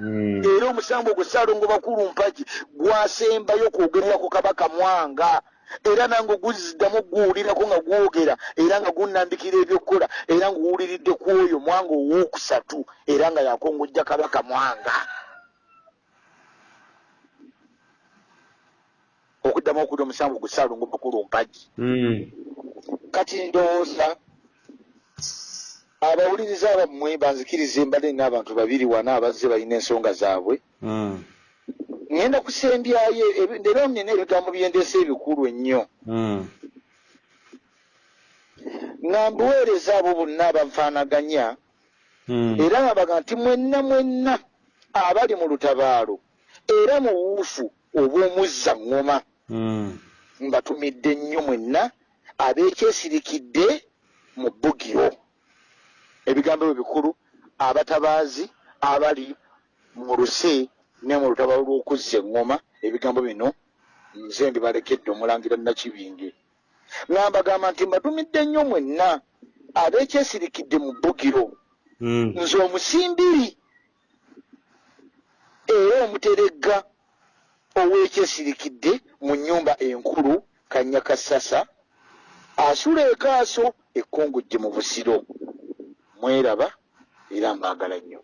Mm. era omusango ogwo saalongo bakulu mpagi gwasembayo kwogerera ku kabaka mwanga era nange oguziddamu guwulirako nga gwogera era nga gunnambikira ebyokukola era ngaowuliridde ku oyo mwanga owookusatu era nga yakongojja kabaka mwanga. Okuddamu okuli omusango gwe saalongo bakulu mpagi. Mm. kati ndowooza abawuliriza abammwe banzikirize mbadde nina abantu babiri wana abazze balina ensonga zaabwe Ŋŋenda kusembyayo era nina ebigambo byendeesa ebikulu ennyo Mm. nga mbuweereza abo bonna abanfaanaganya Mm. era ngabaga nti mwenna mwenna abali mu lutabaalo era mu buufu obw'omuzza ŋŋoma Mm. mbatumidde nnyo mwenna abeekyesirikidde mu bbugiro ebigambo ebyo bikulu abatabaazi abali mu luse ne mu lutabaalo lw'okuzza eŋŋoma ebigambo bino nze mbibalekedde omulangira nakibinge. Nga mbagamba nti mbatumidde nnyo mwenna abeekyesirikidde mu bbugiro. Mm. nze omusimbiri era omuteregga ow'ekyesirikidde mu nnyumba enkulu kanyakasasa asula ekaaso ekkongojje mu busiro. Mweraba era mbaagala nnyo